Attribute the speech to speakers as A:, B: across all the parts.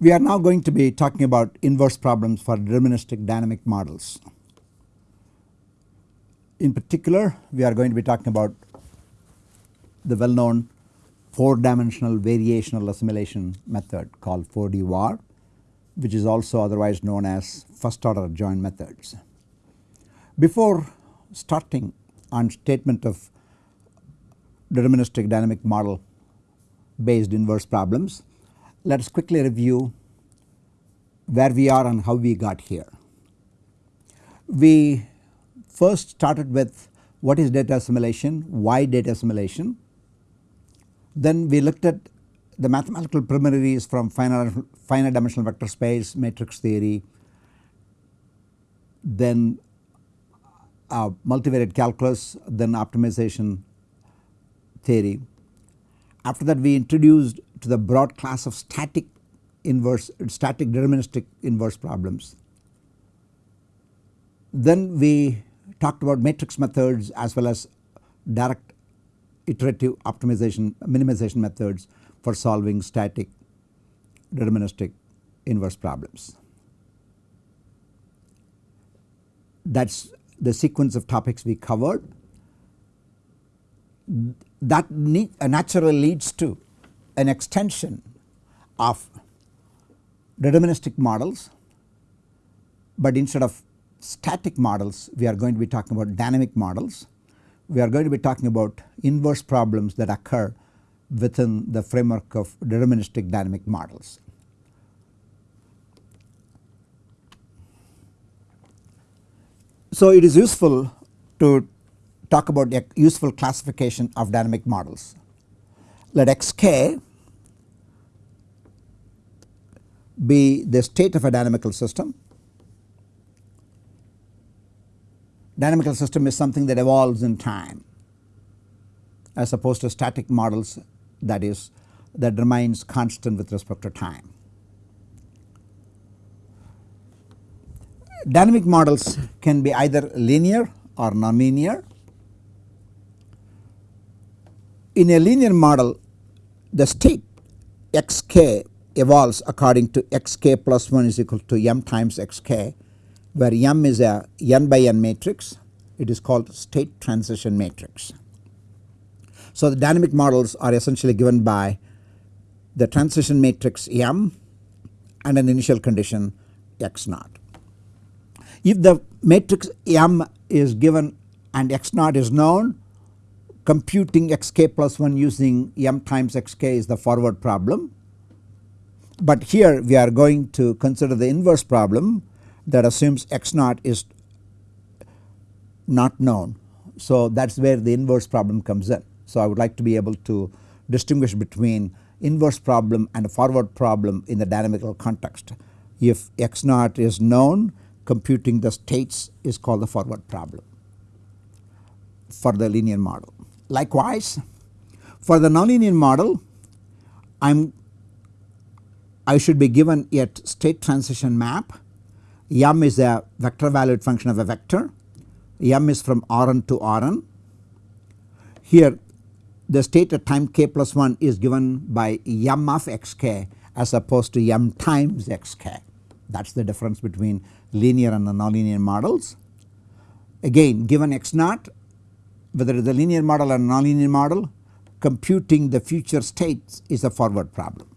A: We are now going to be talking about inverse problems for deterministic dynamic models. In particular, we are going to be talking about the well known 4 dimensional variational assimilation method called 4D-VAR which is also otherwise known as first order adjoint methods. Before starting on statement of deterministic dynamic model based inverse problems, let us quickly review where we are and how we got here. We first started with what is data assimilation, why data assimilation. Then we looked at the mathematical preliminaries from finite, finite dimensional vector space, matrix theory, then uh, multivariate calculus, then optimization theory. After that we introduced to the broad class of static inverse static deterministic inverse problems. Then we talked about matrix methods as well as direct iterative optimization minimization methods for solving static deterministic inverse problems. That is the sequence of topics we covered. That uh, naturally leads to an extension of deterministic models, but instead of static models we are going to be talking about dynamic models. We are going to be talking about inverse problems that occur within the framework of deterministic dynamic models. So, it is useful to talk about a useful classification of dynamic models. Let xk be the state of a dynamical system. Dynamical system is something that evolves in time as opposed to static models that is that remains constant with respect to time. Dynamic models can be either linear or nonlinear. In a linear model the state xk evolves according to xk plus 1 is equal to m times xk where m is a n by n matrix it is called state transition matrix. So, the dynamic models are essentially given by the transition matrix M and an initial condition x naught. If the matrix M is given and x naught is known computing xk plus 1 using m times xk is the forward problem. But here we are going to consider the inverse problem that assumes x naught is not known. So, that is where the inverse problem comes in. So, I would like to be able to distinguish between inverse problem and forward problem in the dynamical context. If x naught is known computing the states is called the forward problem for the linear model. Likewise for the nonlinear model I am I should be given a state transition map m is a vector valued function of a vector m is from Rn to Rn. Here the state at time k plus 1 is given by m of xk as opposed to m times xk that is the difference between linear and nonlinear models. Again given x naught whether it is a linear model or nonlinear model computing the future states is a forward problem.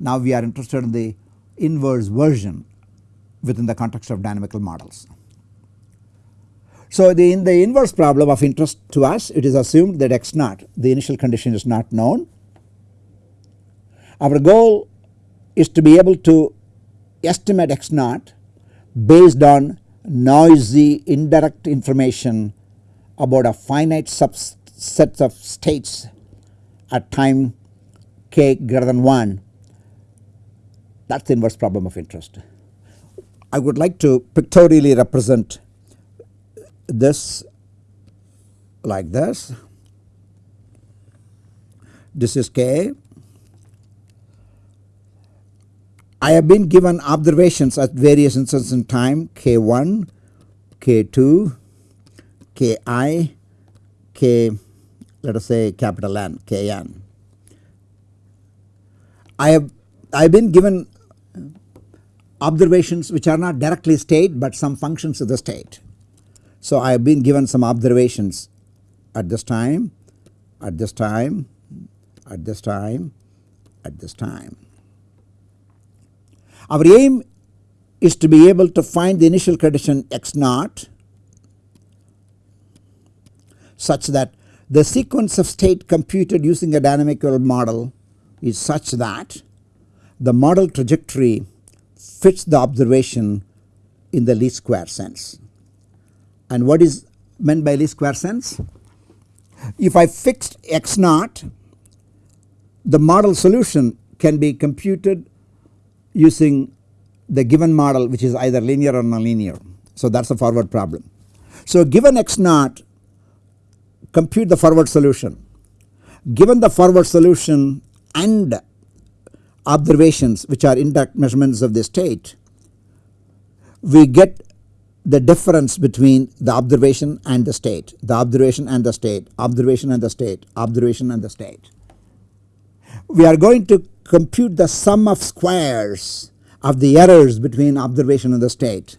A: Now we are interested in the inverse version within the context of dynamical models. So, the, in the inverse problem of interest to us it is assumed that x naught the initial condition is not known. Our goal is to be able to estimate x naught based on noisy indirect information about a finite subset of states at time k greater than 1 that is the inverse problem of interest. I would like to pictorially represent this like this. This is K. I have been given observations at various instances in time K1, K2, Ki, K let us say capital N, Kn. I have I have been given observations which are not directly state but some functions of the state. So I have been given some observations at this time, at this time, at this time, at this time. Our aim is to be able to find the initial condition x naught such that the sequence of state computed using a dynamical model is such that the model trajectory fits the observation in the least square sense. And what is meant by least square sense? If I fixed x naught the model solution can be computed using the given model which is either linear or nonlinear. So that is a forward problem. So given x naught compute the forward solution. Given the forward solution and observations which are indirect measurements of the state we get the difference between the observation and the state, the observation and the state, observation and the state, observation and the state. We are going to compute the sum of squares of the errors between observation and the state.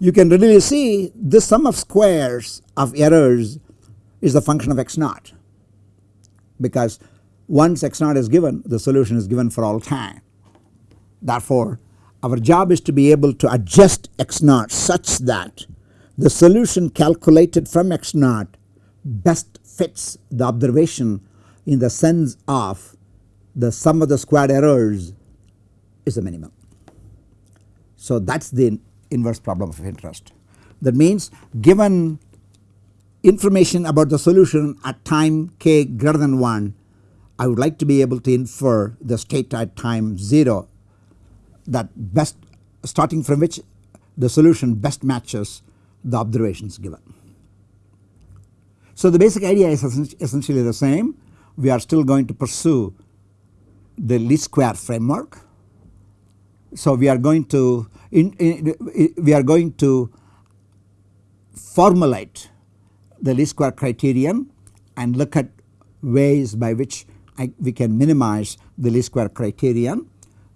A: You can readily see this sum of squares of errors is the function of x naught because once x naught is given the solution is given for all time. Therefore our job is to be able to adjust x naught such that the solution calculated from x naught best fits the observation in the sense of the sum of the squared errors is the minimum. So that is the inverse problem of interest. That means given information about the solution at time k greater than 1 I would like to be able to infer the state at time 0 that best starting from which the solution best matches the observations given. So the basic idea is essentially the same we are still going to pursue the least square framework. So we are going to in, in, we are going to formulate the least square criterion and look at ways by which I, we can minimize the least square criterion.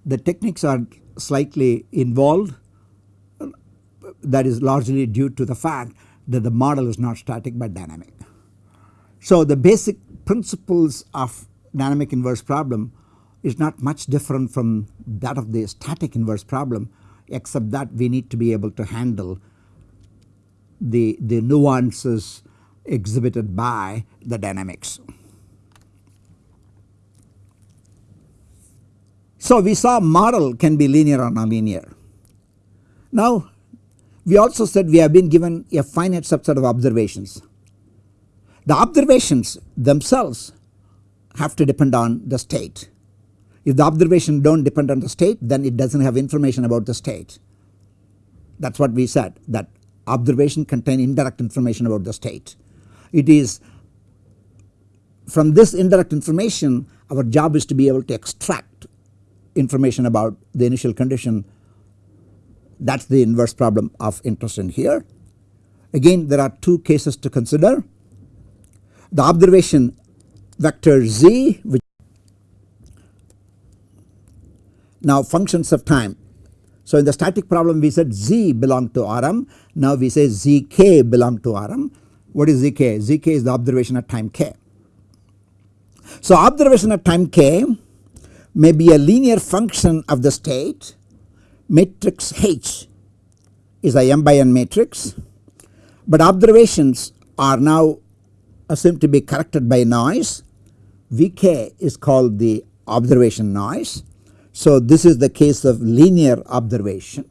A: The techniques are slightly involved that is largely due to the fact that the model is not static but dynamic. So the basic principles of dynamic inverse problem is not much different from that of the static inverse problem except that we need to be able to handle the, the nuances exhibited by the dynamics. So we saw model can be linear or nonlinear. Now we also said we have been given a finite subset of observations the observations themselves have to depend on the state. If the observation do not depend on the state then it does not have information about the state. That is what we said that observation contain indirect information about the state. It is from this indirect information our job is to be able to extract information about the initial condition that is the inverse problem of interest in here. Again there are two cases to consider the observation vector z which now functions of time. So in the static problem we said z belong to Rm now we say zk belong to Rm. What is zk? zk is the observation at time k. So observation at time k may be a linear function of the state matrix H is a m by n matrix but observations are now assumed to be corrected by noise Vk is called the observation noise. So this is the case of linear observation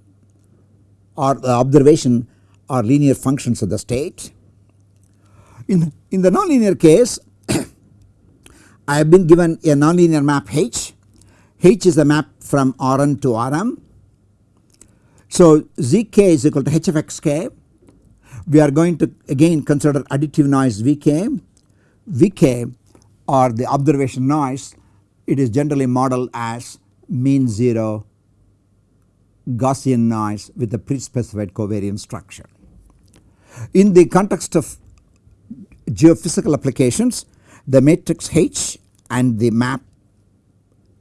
A: or the observation are linear functions of the state. In, in the nonlinear case I have been given a nonlinear map H. H is a map from Rn to Rm. So Zk is equal to h of xk we are going to again consider additive noise Vk. Vk or the observation noise it is generally modeled as mean 0 Gaussian noise with a pre-specified covariance structure. In the context of geophysical applications the matrix H and the map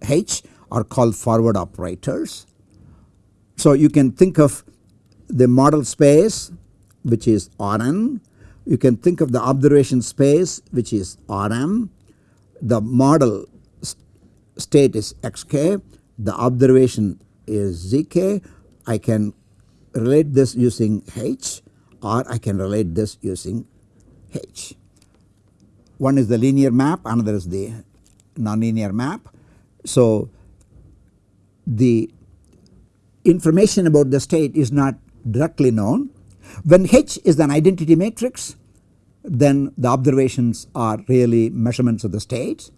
A: H are called forward operators. So you can think of the model space which is Rn, you can think of the observation space which is Rm, the model state is xk, the observation is zk, I can relate this using h or I can relate this using h. One is the linear map another is the nonlinear map. So the information about the state is not directly known. When H is an identity matrix then the observations are really measurements of the state.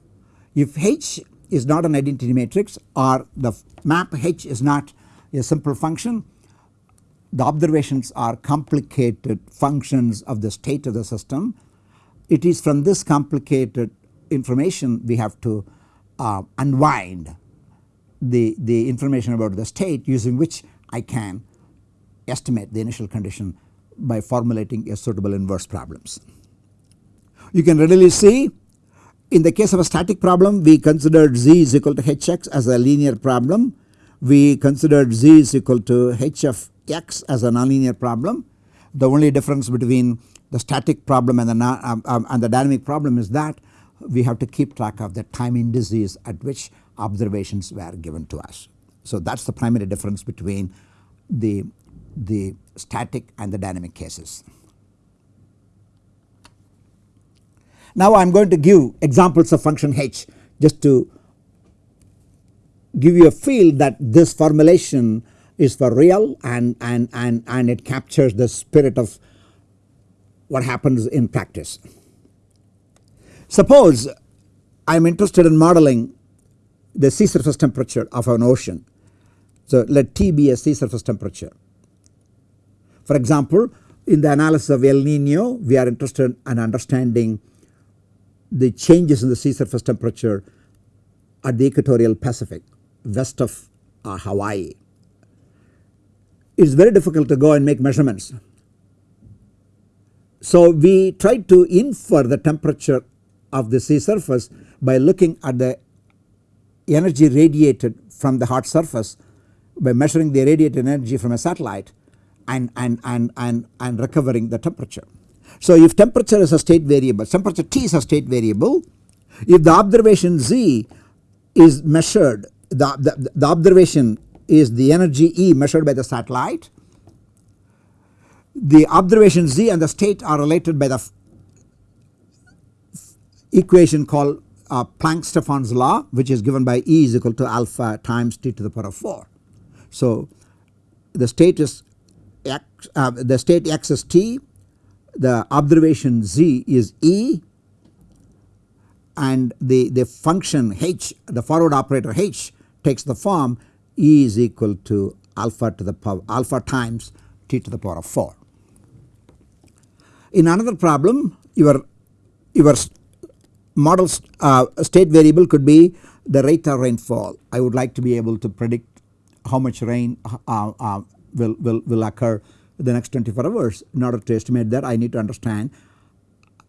A: If H is not an identity matrix or the map H is not a simple function the observations are complicated functions of the state of the system. It is from this complicated information we have to uh, unwind the, the information about the state using which I can estimate the initial condition by formulating a suitable inverse problems. You can readily see in the case of a static problem we considered z is equal to hx as a linear problem. We considered z is equal to h of x as a nonlinear problem. The only difference between the static problem and the, um, um, and the dynamic problem is that we have to keep track of the time indices at which observations were given to us. So that is the primary difference between the, the static and the dynamic cases. Now I am going to give examples of function h just to give you a feel that this formulation is for real and, and, and, and it captures the spirit of what happens in practice. Suppose I am interested in modeling the sea surface temperature of an ocean. So let T be a sea surface temperature. For example in the analysis of El Nino we are interested in understanding the changes in the sea surface temperature at the equatorial Pacific west of uh, Hawaii it is very difficult to go and make measurements. So we try to infer the temperature of the sea surface by looking at the energy radiated from the hot surface by measuring the radiated energy from a satellite and, and, and, and, and recovering the temperature. So if temperature is a state variable, temperature T is a state variable, if the observation Z is measured, the, the, the observation is the energy E measured by the satellite. The observation Z and the state are related by the equation called uh, Planck-Stefan's law which is given by E is equal to alpha times T to the power of 4. So the state is x, uh, the state x is T, the observation Z is E and the, the function H the forward operator H takes the form E is equal to alpha to the power alpha times t to the power of 4. In another problem your, your model uh, state variable could be the rate of rainfall. I would like to be able to predict how much rain uh, uh, will, will, will occur the next 24 hours. In order to estimate that I need to understand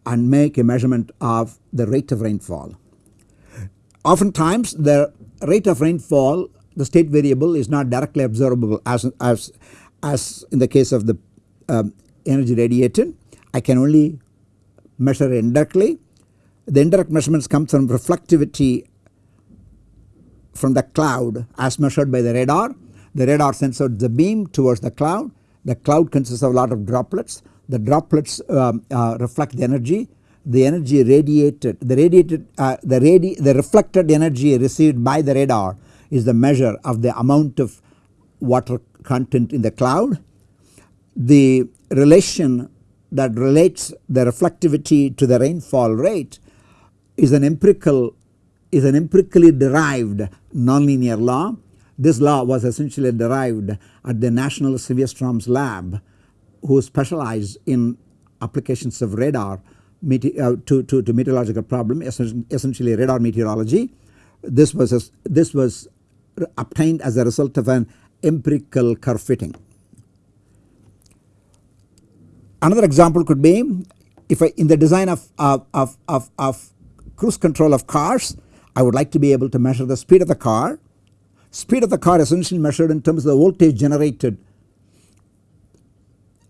A: and make a measurement of the rate of rainfall. Oftentimes the rate of rainfall the state variable is not directly observable as, as, as in the case of the um, energy radiated. I can only measure indirectly. The indirect measurements come from reflectivity from the cloud as measured by the radar. The radar sends out the beam towards the cloud. The cloud consists of a lot of droplets. The droplets um, uh, reflect the energy. The energy radiated, the radiated, uh, the, radi the reflected energy received by the radar is the measure of the amount of water content in the cloud. The relation that relates the reflectivity to the rainfall rate is an empirical is an empirically derived nonlinear law. This law was essentially derived at the National Severe Storms lab who specialized in applications of radar uh, to, to, to meteorological problem essentially radar meteorology. This was this was obtained as a result of an empirical curve fitting. Another example could be if I in the design of, of, of, of, of cruise control of cars I would like to be able to measure the speed of the car. Speed of the car is essentially measured in terms of the voltage generated.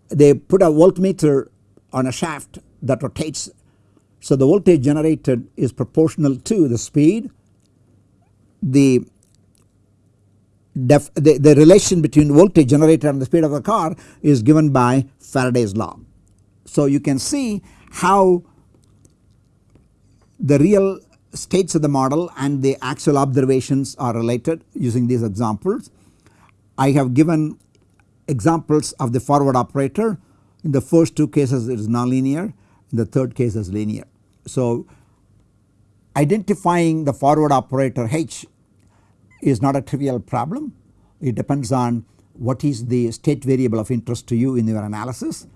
A: They put a voltmeter on a shaft that rotates. So the voltage generated is proportional to the speed. The, the, the relation between voltage generated and the speed of the car is given by Faraday's law. So you can see how the real states of the model and the actual observations are related using these examples. I have given examples of the forward operator in the first two cases it is nonlinear in the third case is linear. So identifying the forward operator H is not a trivial problem it depends on what is the state variable of interest to you in your analysis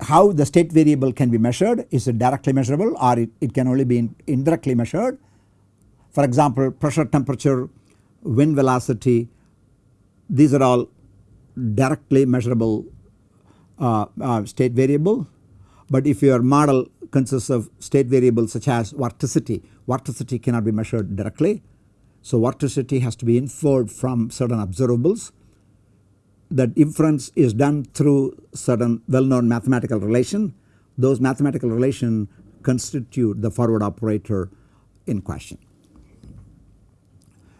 A: how the state variable can be measured is it directly measurable or it, it can only be in, indirectly measured. For example pressure temperature wind velocity these are all directly measurable uh, uh, state variable but if your model consists of state variables such as vorticity, vorticity cannot be measured directly. So vorticity has to be inferred from certain observables that inference is done through certain well known mathematical relation. Those mathematical relation constitute the forward operator in question.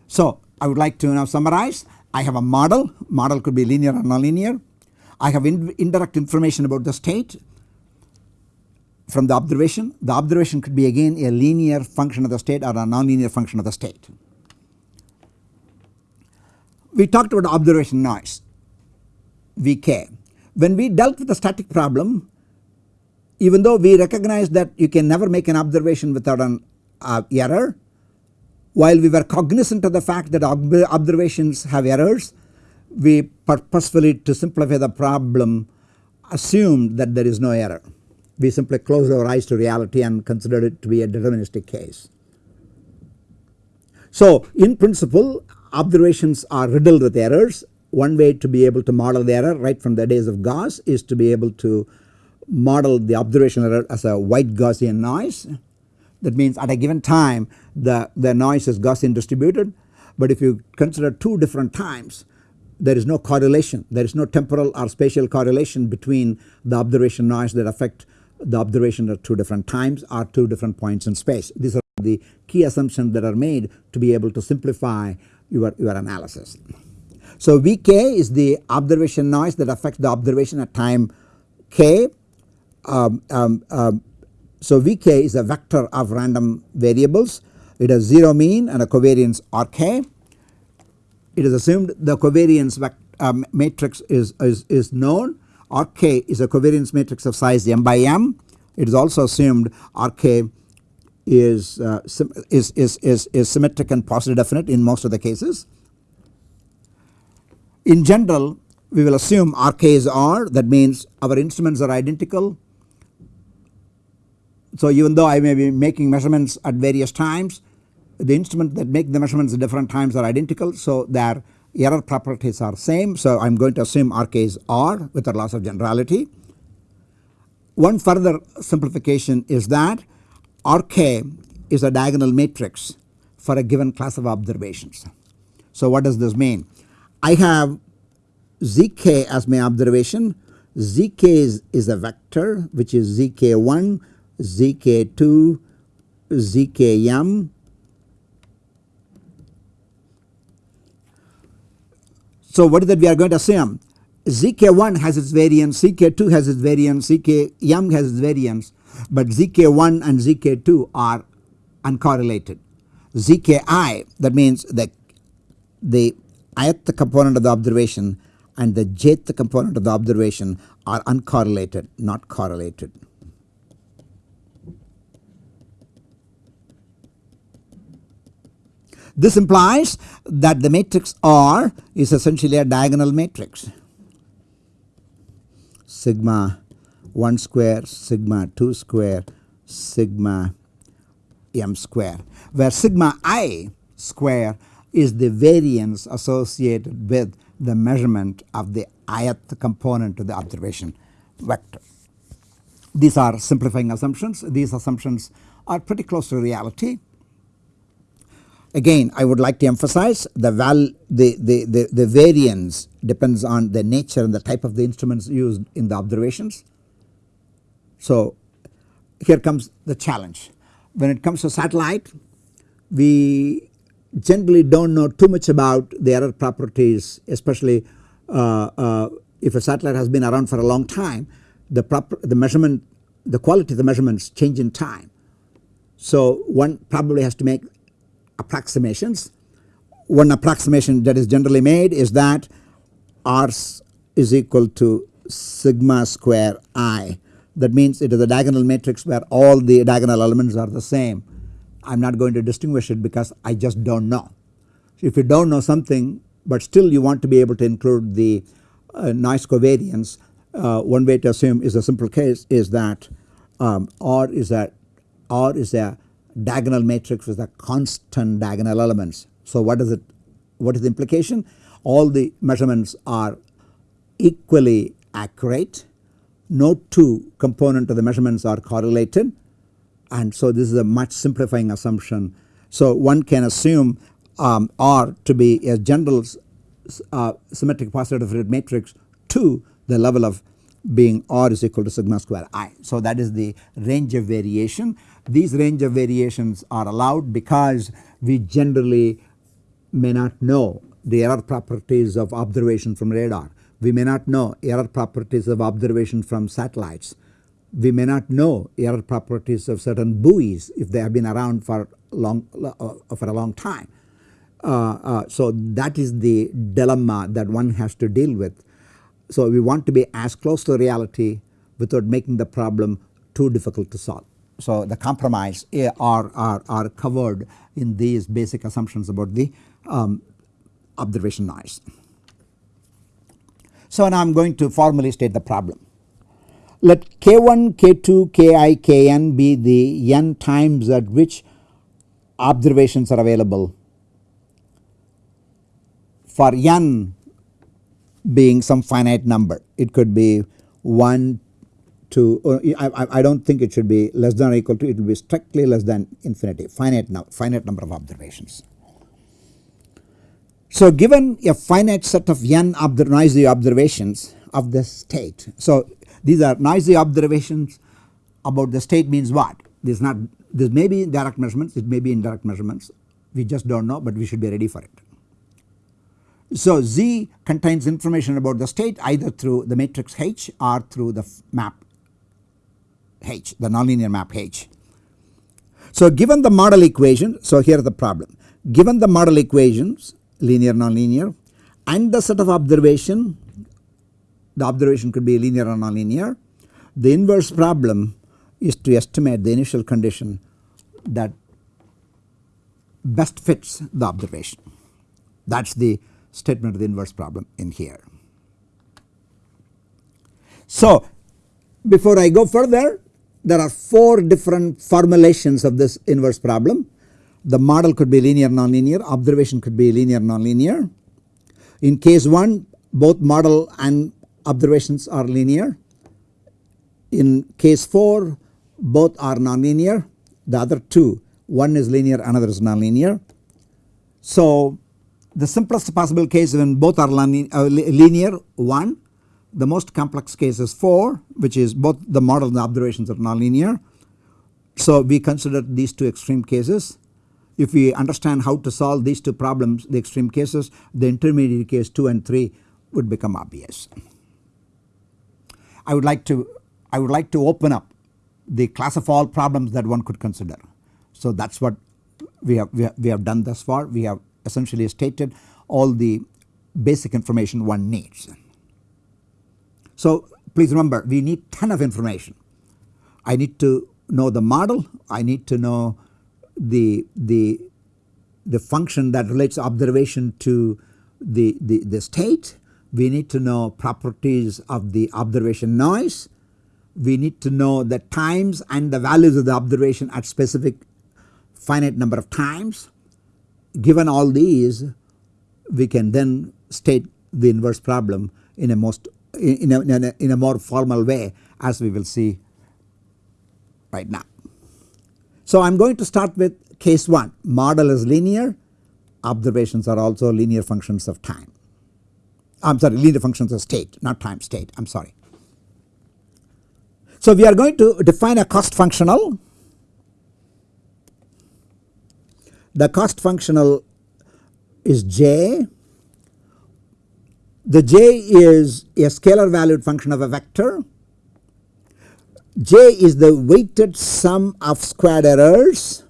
A: So I would like to now summarize. I have a model, model could be linear or nonlinear. I have in indirect information about the state from the observation. The observation could be again a linear function of the state or a nonlinear function of the state. We talked about observation noise. Vk. When we dealt with the static problem even though we recognized that you can never make an observation without an uh, error while we were cognizant of the fact that ob observations have errors we purposefully to simplify the problem assumed that there is no error. We simply closed our eyes to reality and considered it to be a deterministic case. So in principle observations are riddled with errors one way to be able to model the error right from the days of Gauss is to be able to model the observation error as a white Gaussian noise. That means at a given time the, the noise is Gaussian distributed but if you consider two different times there is no correlation there is no temporal or spatial correlation between the observation noise that affect the observation at two different times or two different points in space. These are the key assumptions that are made to be able to simplify your, your analysis. So Vk is the observation noise that affects the observation at time k. Um, um, um, so Vk is a vector of random variables. It has 0 mean and a covariance Rk. It is assumed the covariance um, matrix is, is, is known. Rk is a covariance matrix of size m by m. It is also assumed Rk is, uh, is, is, is, is symmetric and positive definite in most of the cases. In general we will assume Rk is R that means our instruments are identical. So even though I may be making measurements at various times the instruments that make the measurements at different times are identical so their error properties are same. So I am going to assume Rk is R with a loss of generality. One further simplification is that Rk is a diagonal matrix for a given class of observations. So what does this mean? I have zk as my observation. Zk is, is a vector which is zk1 zk2 zkm So what is that we are going to assume? Zk1 has its variance zk2 has its variance zkm has its variance but zk1 and zk2 are uncorrelated. Zki that means that the ith component of the observation and the jth component of the observation are uncorrelated not correlated. This implies that the matrix R is essentially a diagonal matrix sigma 1 square sigma 2 square sigma m square where sigma i square is the variance associated with the measurement of the ith component of the observation vector. These are simplifying assumptions. These assumptions are pretty close to reality. Again I would like to emphasize the val the, the, the, the variance depends on the nature and the type of the instruments used in the observations. So here comes the challenge. When it comes to satellite we generally do not know too much about the error properties especially uh, uh, if a satellite has been around for a long time the proper the measurement the quality of the measurements change in time. So one probably has to make approximations. One approximation that is generally made is that R is equal to sigma square i that means it is a diagonal matrix where all the diagonal elements are the same. I am not going to distinguish it because I just do not know. If you do not know something but still you want to be able to include the uh, noise covariance uh, one way to assume is a simple case is that um, R is a R is a diagonal matrix with a constant diagonal elements. So what is it what is the implication all the measurements are equally accurate no two component of the measurements are correlated and so this is a much simplifying assumption. So one can assume um, R to be a general uh, symmetric positive definite matrix to the level of being R is equal to sigma square i. So that is the range of variation. These range of variations are allowed because we generally may not know the error properties of observation from radar. We may not know error properties of observation from satellites. We may not know error properties of certain buoys if they have been around for long uh, for a long time. Uh, uh, so that is the dilemma that one has to deal with so we want to be as close to reality without making the problem too difficult to solve. So the compromise are, are, are covered in these basic assumptions about the um, observation noise. So now I am going to formally state the problem. Let K1, K2, Ki, Kn be the n times at which observations are available. For n being some finite number. It could be 1 2 I, I do not think it should be less than or equal to it will be strictly less than infinity finite, no, finite number of observations. So given a finite set of n noisy observations of the state. So these are noisy observations about the state means what? This not this may be direct measurements it may be indirect measurements we just do not know but we should be ready for it. So Z contains information about the state either through the matrix H or through the map H the nonlinear map H. So given the model equation so here is the problem given the model equations linear nonlinear and the set of observation the observation could be linear or nonlinear the inverse problem is to estimate the initial condition that best fits the observation that is the statement of the inverse problem in here. So before I go further there are 4 different formulations of this inverse problem. The model could be linear nonlinear, observation could be linear nonlinear. In case 1 both model and observations are linear. In case 4 both are nonlinear the other two one is linear another is nonlinear. So the simplest possible case when both are uh, linear 1 the most complex case is 4 which is both the model and the observations are nonlinear. So we consider these two extreme cases if we understand how to solve these two problems the extreme cases the intermediate case 2 and 3 would become obvious. I would like to I would like to open up the class of all problems that one could consider. So that is what we have, we have, we have done thus far we have essentially stated all the basic information one needs. So please remember we need ton of information. I need to know the model, I need to know the, the, the function that relates observation to the, the, the state, we need to know properties of the observation noise, we need to know the times and the values of the observation at specific finite number of times given all these we can then state the inverse problem in a most in a, in a, in a more formal way as we will see right now. So I am going to start with case 1 model is linear observations are also linear functions of time. I am sorry linear functions of state not time state I am sorry. So we are going to define a cost functional. The cost functional is j. The j is a scalar valued function of a vector. j is the weighted sum of squared errors.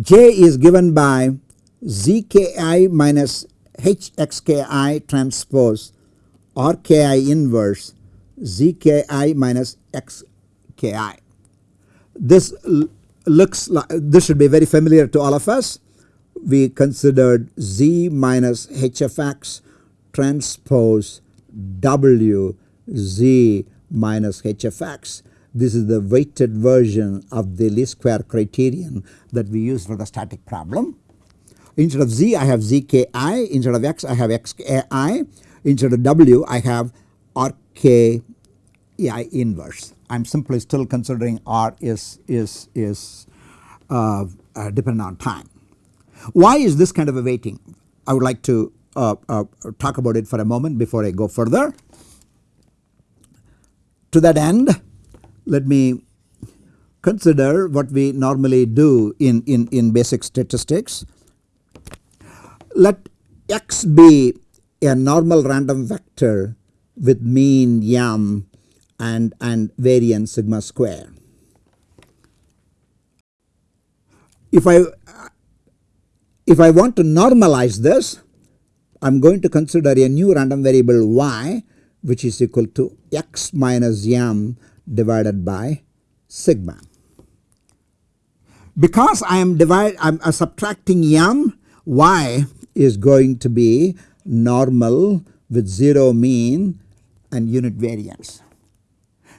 A: j is given by zki minus hxki transpose or ki inverse zki minus xki. This looks like this should be very familiar to all of us. We considered z minus h of x transpose w z minus h of x. This is the weighted version of the least square criterion that we use for the static problem. Instead of z I have zki, instead of x I have xki, instead of w I have rki inverse. I am simply still considering r is, is, is uh, uh, dependent on time. Why is this kind of a weighting? I would like to uh, uh talk about it for a moment before I go further. To that end let me consider what we normally do in, in, in basic statistics let x be a normal random vector with mean m and, and variance sigma square. If I if I want to normalize this I am going to consider a new random variable y which is equal to x minus m divided by sigma. Because I am divide I am subtracting m y is going to be normal with 0 mean and unit variance.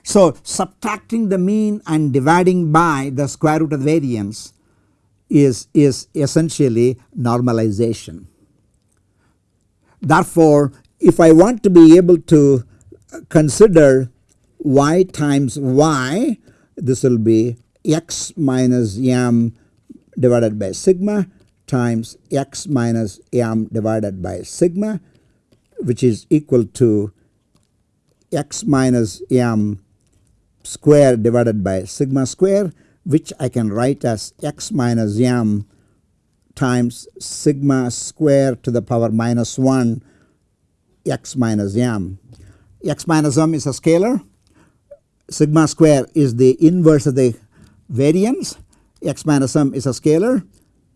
A: So subtracting the mean and dividing by the square root of variance is, is essentially normalization. Therefore if I want to be able to consider y times y this will be x minus m divided by sigma times x minus m divided by sigma which is equal to x minus m square divided by sigma square which I can write as x minus m times sigma square to the power minus 1 x minus m. x minus m is a scalar. Sigma square is the inverse of the variance. X minus m is a scalar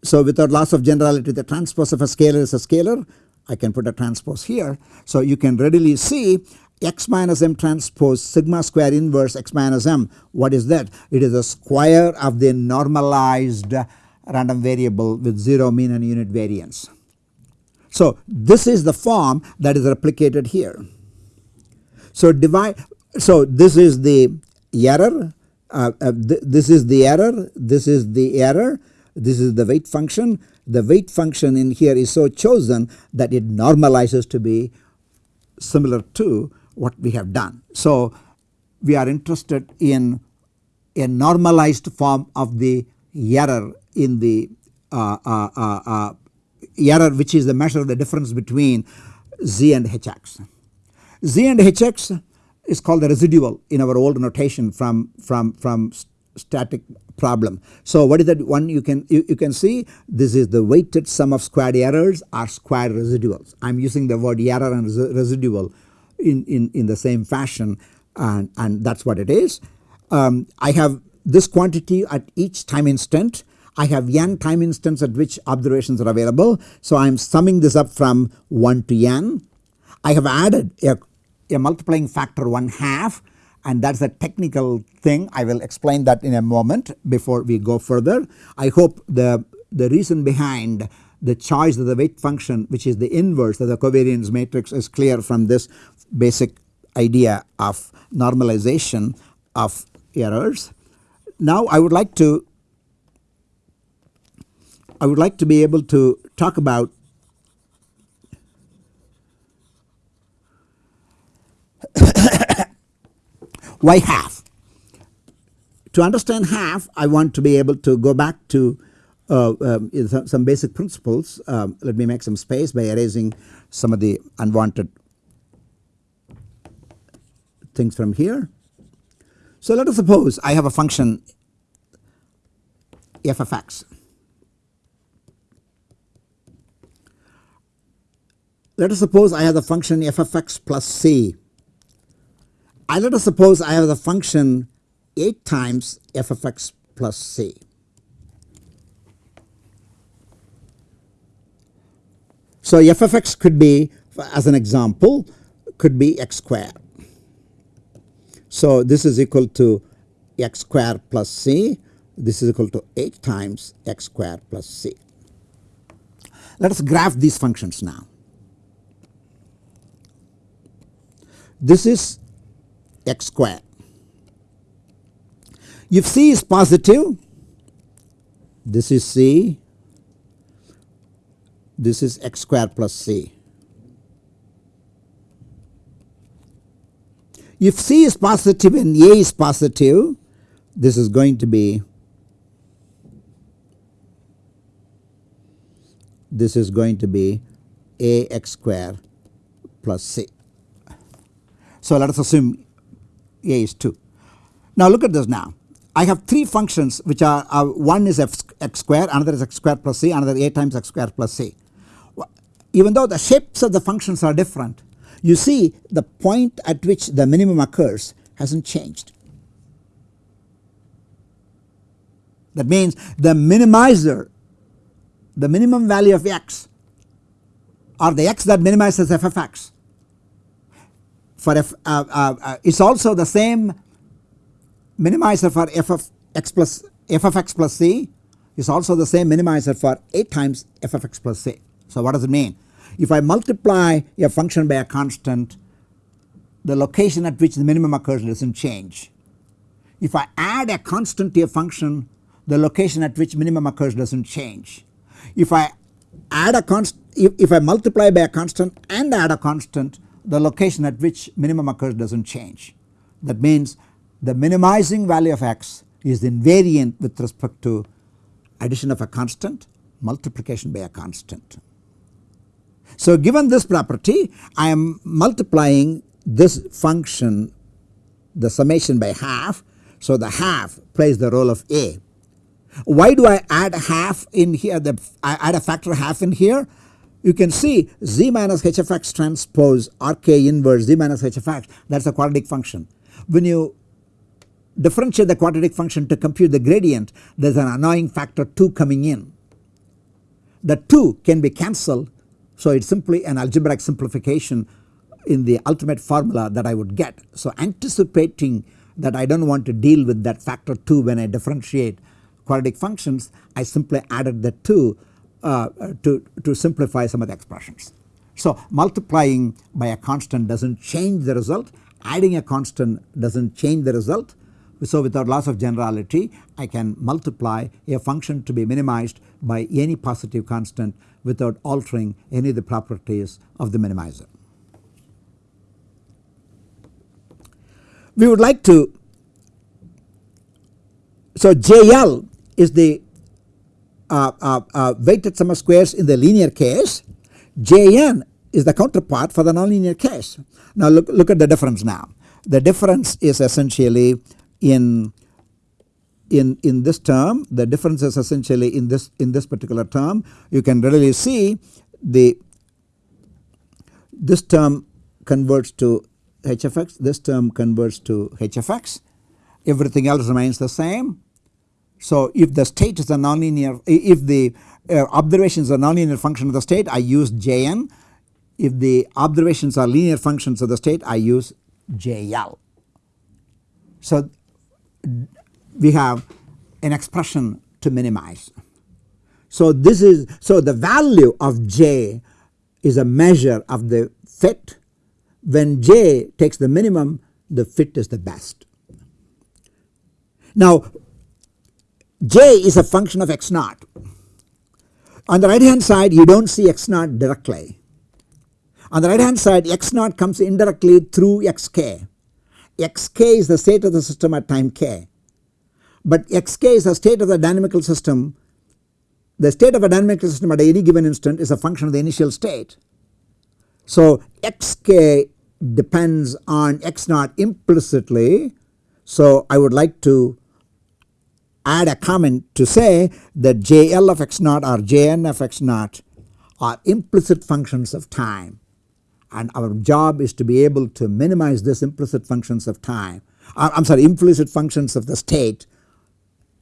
A: so without loss of generality the transpose of a scalar is a scalar I can put a transpose here. So you can readily see x minus m transpose sigma square inverse x minus m what is that? It is the square of the normalized random variable with 0 mean and unit variance. So this is the form that is replicated here. So divide so this is the error uh, uh, th this is the error this is the error this is the weight function. The weight function in here is so chosen that it normalizes to be similar to what we have done. So we are interested in a normalized form of the error in the uh, uh, uh, uh error which is the measure of the difference between z and hx. z and hx is called the residual in our old notation from, from, from static problem. So what is that one you can you, you can see this is the weighted sum of squared errors or squared residuals. I am using the word error and residual in, in, in the same fashion and, and that is what it is. Um, I have this quantity at each time instant. I have n time instants at which observations are available. So I am summing this up from 1 to n. I have added a, a multiplying factor 1 half and that is a technical thing I will explain that in a moment before we go further. I hope the, the reason behind the choice of the weight function which is the inverse of the covariance matrix is clear from this basic idea of normalization of errors. Now I would like to I would like to be able to talk about y half. to understand half I want to be able to go back to uh, um, some basic principles. Um, let me make some space by erasing some of the unwanted things from here. So let us suppose I have a function f of x. Let us suppose I have the function f of x plus c. I let us suppose I have the function 8 times f of x plus c. So f of x could be as an example could be x square. So this is equal to x square plus c this is equal to 8 times x square plus c. Let us graph these functions now. This is x square. If c is positive this is c this is x square plus c. If c is positive and a is positive this is going to be this is going to be a x square plus c. So let us assume a is 2. Now look at this now I have 3 functions which are one is f x square another is x square plus c another a times x square plus c even though the shapes of the functions are different you see the point at which the minimum occurs has not changed. That means the minimizer the minimum value of x or the x that minimizes f of x for f uh, uh, uh, is also the same minimizer for f of x plus f of x plus c is also the same minimizer for 8 times f of x plus c. So what does it mean? If I multiply a function by a constant the location at which the minimum occurs does not change. If I add a constant to a function the location at which minimum occurs does not change. If I add a constant if, if I multiply by a constant and add a constant the location at which minimum occurs does not change. That means the minimizing value of x is invariant with respect to addition of a constant multiplication by a constant. So given this property I am multiplying this function the summation by half. So the half plays the role of a. Why do I add half in here the I add a factor half in here you can see z minus hfx transpose rk inverse z minus hfx that is a quadratic function. When you differentiate the quadratic function to compute the gradient there is an annoying factor 2 coming in. The 2 can be cancelled so it is simply an algebraic simplification in the ultimate formula that I would get. So anticipating that I do not want to deal with that factor 2 when I differentiate quadratic functions I simply added the 2 uh, to, to simplify some of the expressions. So multiplying by a constant does not change the result adding a constant does not change the result so without loss of generality I can multiply a function to be minimized by any positive constant without altering any of the properties of the minimizer. We would like to so JL is the Uh, uh, uh, weighted sum of squares in the linear case Jn is the counterpart for the nonlinear case. Now look, look at the difference now. The difference is essentially in in in this term the difference is essentially in this in this particular term you can readily see the this term converts to hfx this term converts to hfx everything else remains the same. So if the state is a nonlinear if the uh, observations are nonlinear function of the state I use Jn if the observations are linear functions of the state I use JL. So we have an expression to minimize. So this is so the value of J is a measure of the fit when J takes the minimum the fit is the best. Now J is a function of x naught. On the right hand side you do not see x naught directly. On the right hand side x naught comes indirectly through xk. xk is the state of the system at time k. but xk is a state of the dynamical system the state of a dynamical system at any given instant is a function of the initial state. So xk depends on x naught implicitly. So I would like to add a comment to say that JL of x naught or Jn of x naught are implicit functions of time and our job is to be able to minimize this implicit functions of time I am sorry implicit functions of the state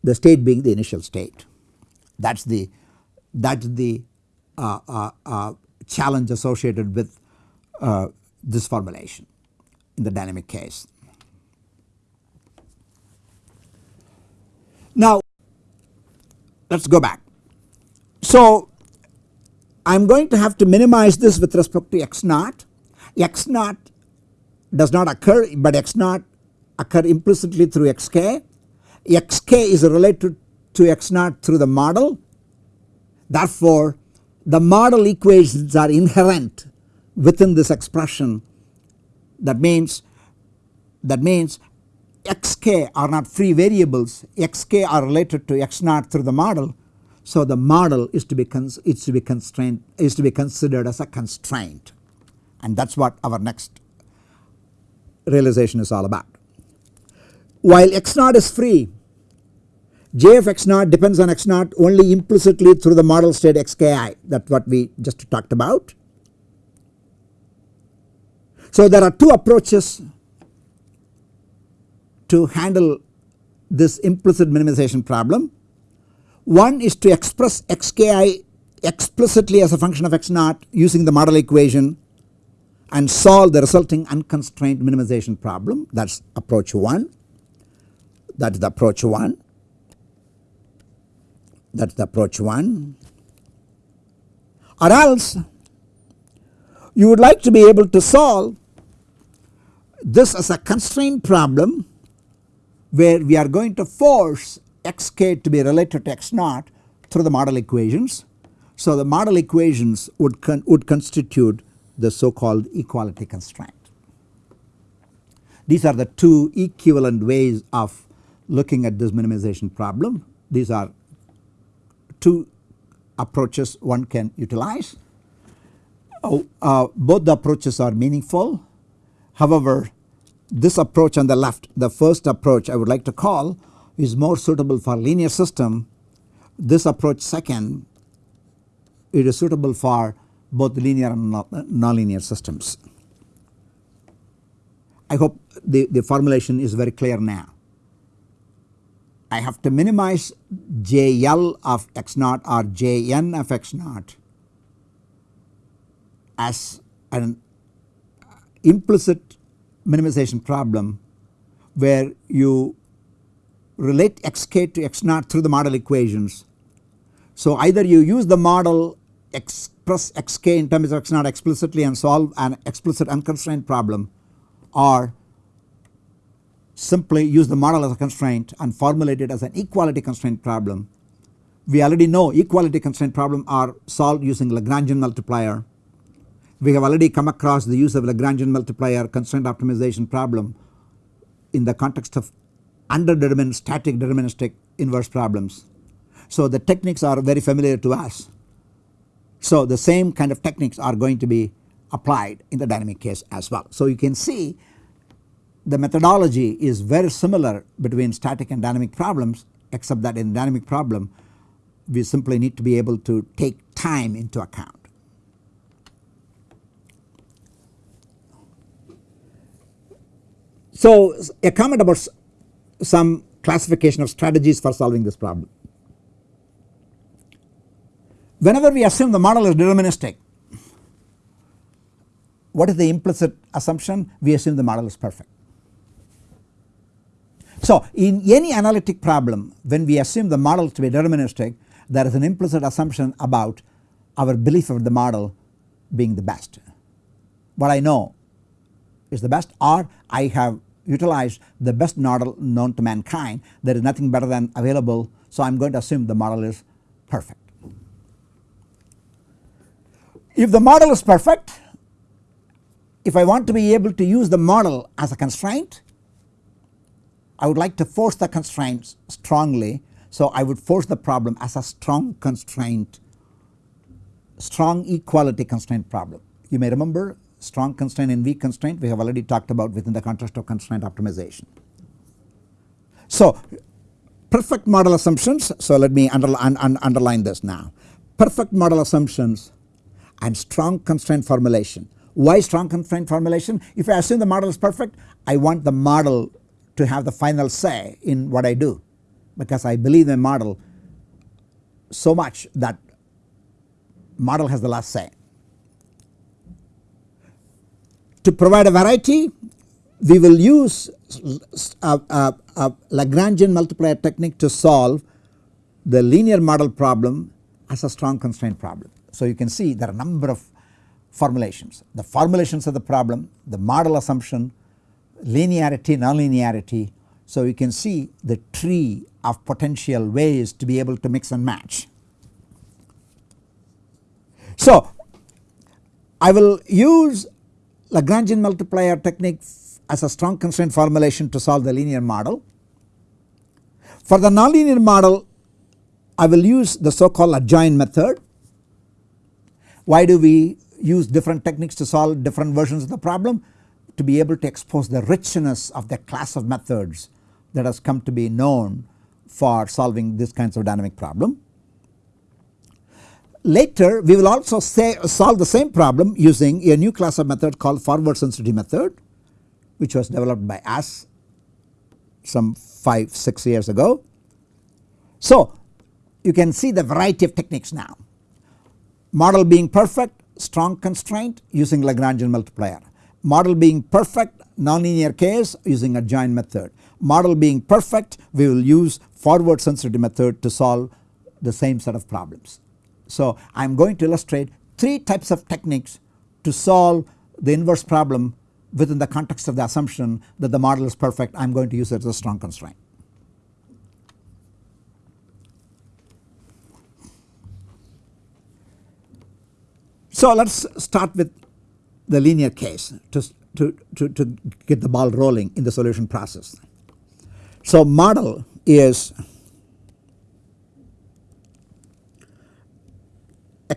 A: the state being the initial state that is the that is the uh, uh, uh, challenge associated with uh, this formulation in the dynamic case. Now let us go back. So I am going to have to minimize this with respect to x naught. x naught does not occur but x naught occur implicitly through xk. xk is related to x naught through the model. Therefore the model equations are inherent within this expression that means that means xk are not free variables xk are related to x naught through the model. So the model is to be is to be constrained is to be considered as a constraint and that is what our next realization is all about. While x naught is free j of x naught depends on x naught only implicitly through the model state xki that is what we just talked about. So there are two approaches to handle this implicit minimization problem. One is to express xki explicitly as a function of x naught using the model equation and solve the resulting unconstrained minimization problem. That is approach 1 that is the approach 1 that is the approach 1 or else you would like to be able to solve this as a constraint problem where we are going to force xk to be related to x naught through the model equations. So the model equations would, con would constitute the so called equality constraint. These are the two equivalent ways of looking at this minimization problem. These are two approaches one can utilize. Oh, uh, both the approaches are meaningful. However, this approach on the left the first approach I would like to call is more suitable for linear system. This approach second it is suitable for both linear and nonlinear systems. I hope the, the formulation is very clear now. I have to minimize JL of x naught or Jn of x naught as an implicit minimization problem where you relate xk to x naught through the model equations. So either you use the model express xk in terms of x naught explicitly and solve an explicit unconstrained problem or simply use the model as a constraint and formulate it as an equality constraint problem. We already know equality constraint problem are solved using Lagrangian multiplier. We have already come across the use of Lagrangian multiplier constraint optimization problem in the context of underdetermined static deterministic inverse problems. So the techniques are very familiar to us. So the same kind of techniques are going to be applied in the dynamic case as well. So you can see the methodology is very similar between static and dynamic problems except that in dynamic problem we simply need to be able to take time into account. So a comment about some classification of strategies for solving this problem. Whenever we assume the model is deterministic what is the implicit assumption? We assume the model is perfect. So in any analytic problem when we assume the model to be deterministic there is an implicit assumption about our belief of the model being the best. What I know is the best or I have utilized the best model known to mankind there is nothing better than available so I am going to assume the model is perfect. If the model is perfect if I want to be able to use the model as a constraint I would like to force the constraints strongly. So I would force the problem as a strong constraint, strong equality constraint problem. You may remember strong constraint and weak constraint we have already talked about within the context of constraint optimization. So perfect model assumptions, so let me underline, un, underline this now. Perfect model assumptions and strong constraint formulation. Why strong constraint formulation? If I assume the model is perfect, I want the model to have the final say in what I do because I believe in model so much that model has the last say. To provide a variety we will use a, a, a Lagrangian multiplier technique to solve the linear model problem as a strong constraint problem. So you can see there are a number of formulations. The formulations of the problem, the model assumption, linearity, nonlinearity. So you can see the tree of potential ways to be able to mix and match. So I will use Lagrangian multiplier technique as a strong constraint formulation to solve the linear model. For the nonlinear model I will use the so called adjoint method. Why do we use different techniques to solve different versions of the problem? To be able to expose the richness of the class of methods that has come to be known for solving these kinds of dynamic problem. Later we will also say solve the same problem using a new class of method called forward sensitivity method which was developed by us some 5 6 years ago. So you can see the variety of techniques now. Model being perfect strong constraint using Lagrangian multiplier. Model being perfect nonlinear case using a adjoint method. Model being perfect we will use forward sensitivity method to solve the same set of problems. So I am going to illustrate 3 types of techniques to solve the inverse problem within the context of the assumption that the model is perfect I am going to use it as a strong constraint. So let us start with the linear case to, to, to, to get the ball rolling in the solution process. So model is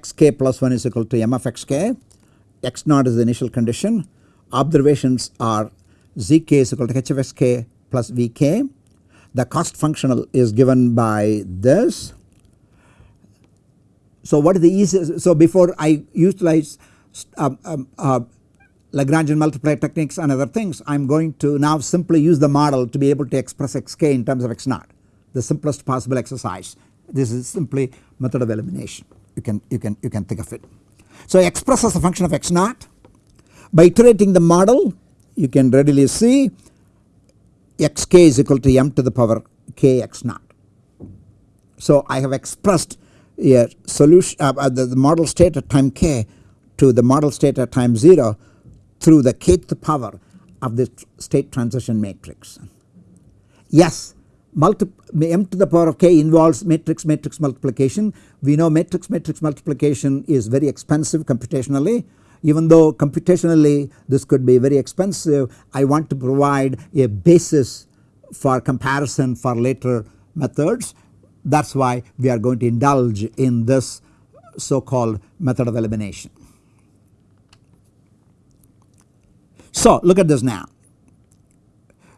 A: xk plus 1 is equal to m of xk, x naught is the initial condition observations are zk is equal to h of xk plus vk. The cost functional is given by this. So what is the easiest so before I utilize um, uh, Lagrangian multiplier techniques and other things I am going to now simply use the model to be able to express xk in terms of x naught the simplest possible exercise. This is simply method of elimination you can you can you can think of it. So express as a function of x naught by iterating the model you can readily see xk is equal to m to the power k x naught. So I have expressed a solution uh, uh, the, the, model state at time k to the model state at time 0 through the kth power of the state transition matrix. Yes m to the power of k involves matrix matrix multiplication. We know matrix matrix multiplication is very expensive computationally even though computationally this could be very expensive I want to provide a basis for comparison for later methods that is why we are going to indulge in this so called method of elimination. So look at this now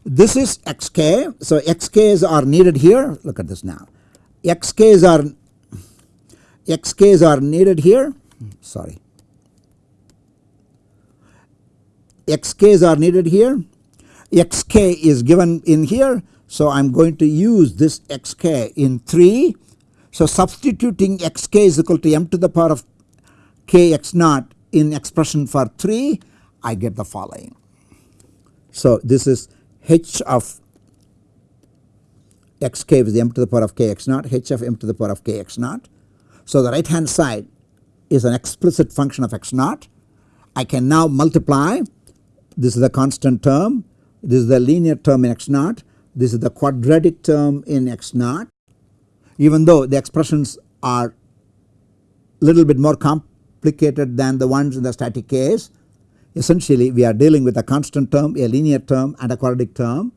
A: this is xk so xk's are needed here. Look at this now. Xk's are xk's are needed here. Sorry. Xk's are needed here. Xk is given in here. So I am going to use this xk in 3 so substituting xk is equal to m to the power of k x naught in expression for 3 I get the following. So this is h of xk is m to the power of k x naught h of m to the power of k x naught. So the right hand side is an explicit function of x naught. I can now multiply this is the constant term, this is the linear term in x naught, this is the quadratic term in x naught. Even though the expressions are little bit more complicated than the ones in the static case, essentially we are dealing with a constant term, a linear term and a quadratic term.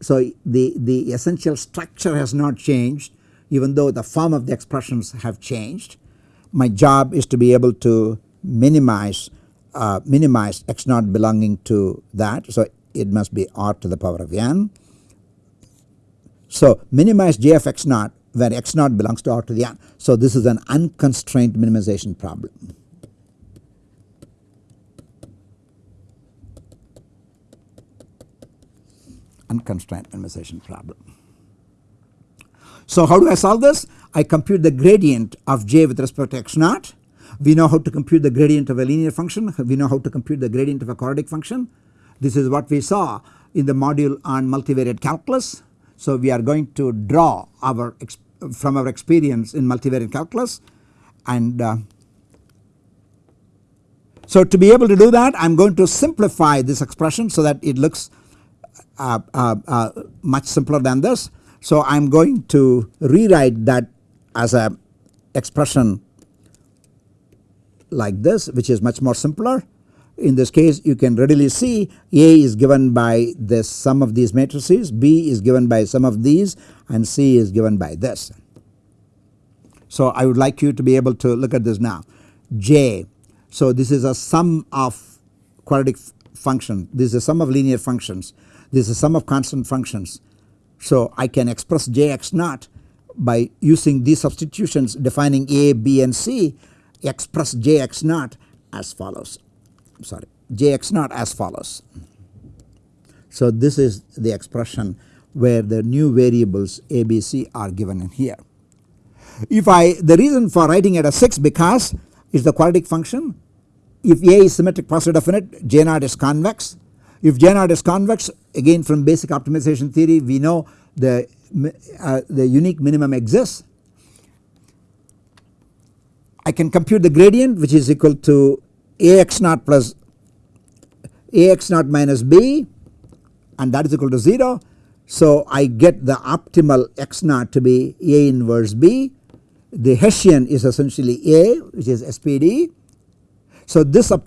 A: so the, the essential structure has not changed even though the form of the expressions have changed. My job is to be able to minimize uh, minimize x naught belonging to that. So it must be r to the power of n. So minimize j of x naught where x naught belongs to r to the n. So this is an unconstrained minimization problem. Unconstrained minimization problem. So how do I solve this? I compute the gradient of j with respect to x naught. We know how to compute the gradient of a linear function. We know how to compute the gradient of a quadratic function. This is what we saw in the module on multivariate calculus. So we are going to draw our from our experience in multivariate calculus and uh, so to be able to do that I am going to simplify this expression so that it looks Uh, uh, uh, much simpler than this. So I am going to rewrite that as a expression like this which is much more simpler. In this case you can readily see A is given by the sum of these matrices, B is given by some of these and C is given by this. So I would like you to be able to look at this now J. So this is a sum of quadratic function this is a sum of linear functions this is sum of constant functions. So I can express Jx naught by using these substitutions defining A, B and C express Jx naught as follows sorry Jx naught as follows. So this is the expression where the new variables A, B, C are given in here. If I the reason for writing it as 6 because is the quadratic function if A is symmetric positive definite J naught is convex if J naught is convex again from basic optimization theory we know the, uh, the unique minimum exists I can compute the gradient which is equal to Ax naught plus Ax naught minus b and that is equal to 0. So I get the optimal x naught to be A inverse b. The Hessian is essentially A which is SPD. So this uh,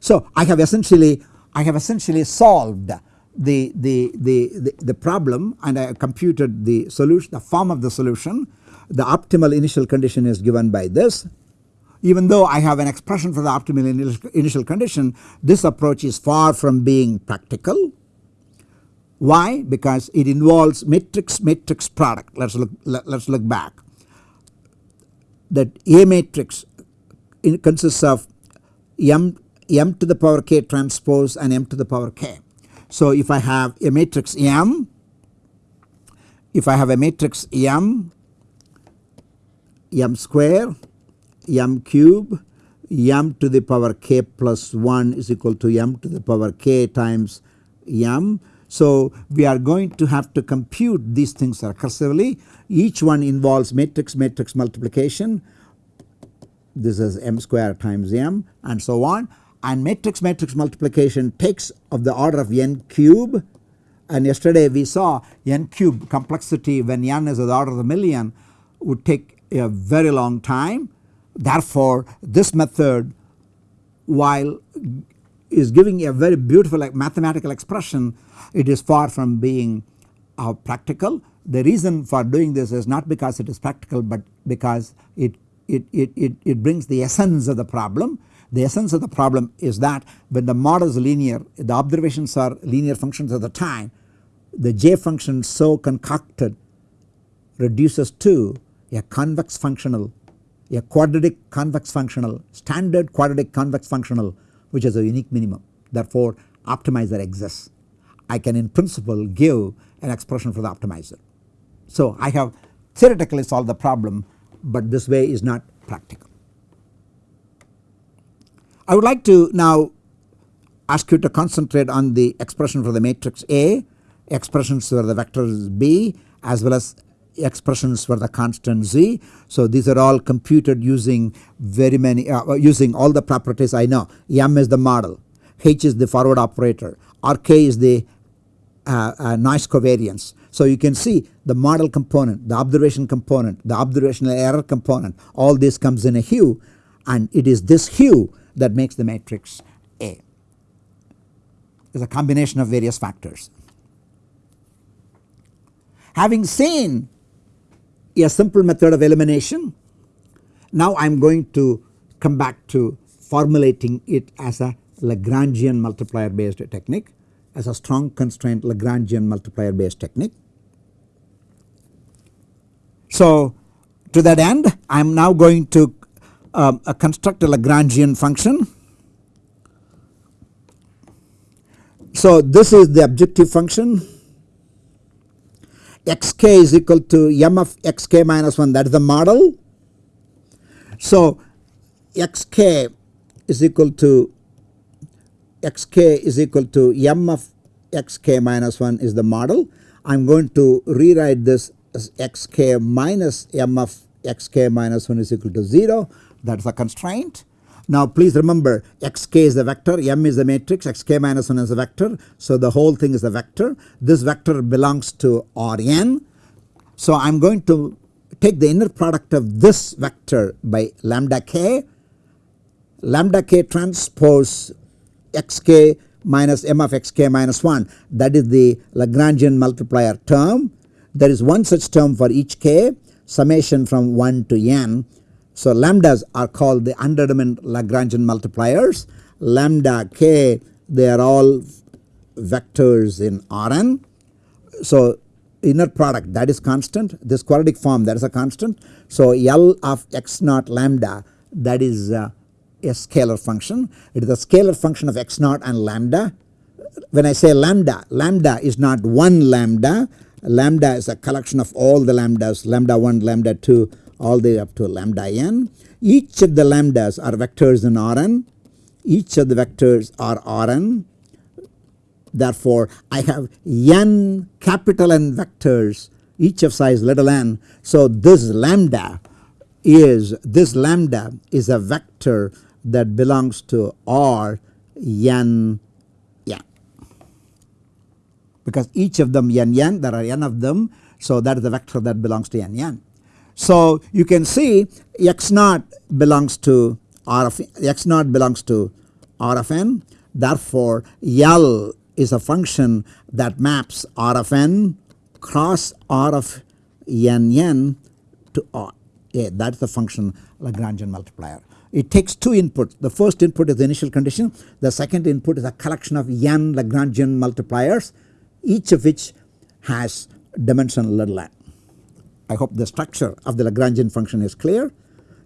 A: so I have essentially I have essentially solved the, the, the, the, problem and I computed the solution the form of the solution the optimal initial condition is given by this. Even though I have an expression for the optimal initial condition this approach is far from being practical. Why? Because it involves matrix matrix product let us look let us look back that A matrix consists of m m to the power k transpose and m to the power k. So if I have a matrix m if I have a matrix m m square m cube m to the power k plus 1 is equal to m to the power k times m. So we are going to have to compute these things recursively. Each one involves matrix matrix multiplication. This is m square times m and so on and matrix matrix multiplication takes of the order of n cube and yesterday we saw n cube complexity when n is of the order of a million would take a very long time. Therefore this method while is giving a very beautiful like mathematical expression it is far from being uh, practical. The reason for doing this is not because it is practical but because it, it, it, it, it brings the essence of the problem. The essence of the problem is that when the model is linear the observations are linear functions of the time the j function so concocted reduces to a convex functional a quadratic convex functional standard quadratic convex functional which has a unique minimum therefore optimizer exists. I can in principle give an expression for the optimizer. So I have theoretically solved the problem but this way is not practical. I would like to now ask you to concentrate on the expression for the matrix A, expressions for the vectors B as well as expressions for the constant z. So these are all computed using very many uh, uh, using all the properties I know m is the model, h is the forward operator, rk is the uh, uh, noise covariance. So you can see the model component, the observation component, the observational error component all this comes in a hue and it is this hue that makes the matrix A. is a combination of various factors. Having seen a simple method of elimination now I am going to come back to formulating it as a Lagrangian multiplier based technique as a strong constraint Lagrangian multiplier based technique. So to that end I am now going to uh, a construct a Lagrangian function. So this is the objective function xk is equal to m of xk minus 1 that is the model. So xk is equal to xk is equal to m of xk minus 1 is the model. I am going to rewrite this as xk minus m of xk minus 1 is equal to 0 that is a constraint. Now please remember xk is the vector, m is the matrix, xk minus 1 is a vector. So the whole thing is a vector. This vector belongs to Rn. So I am going to take the inner product of this vector by lambda k, lambda k transpose xk minus m of xk minus 1 that is the Lagrangian multiplier term. There is one such term for each k summation from 1 to n so lambdas are called the undetermined Lagrangian multipliers. Lambda k they are all vectors in Rn. So inner product that is constant this quadratic form that is a constant. So L of x naught lambda that is uh, a scalar function. It is a scalar function of x naught and lambda. When I say lambda, lambda is not one lambda. Lambda is a collection of all the lambdas lambda 1 lambda 2 all the way up to lambda n. Each of the lambdas are vectors in Rn, each of the vectors are Rn. Therefore, I have n capital N vectors each of size little n. So, this lambda is this lambda is a vector that belongs to R n n because each of them n n there are n of them. So, that is the vector that belongs to n n. So you can see x naught belongs to R of x naught belongs to R of n therefore L is a function that maps R of n cross R of n n to R yeah, that is the function Lagrangian multiplier. It takes two inputs the first input is the initial condition the second input is a collection of n Lagrangian multipliers each of which has dimension little n. I hope the structure of the Lagrangian function is clear.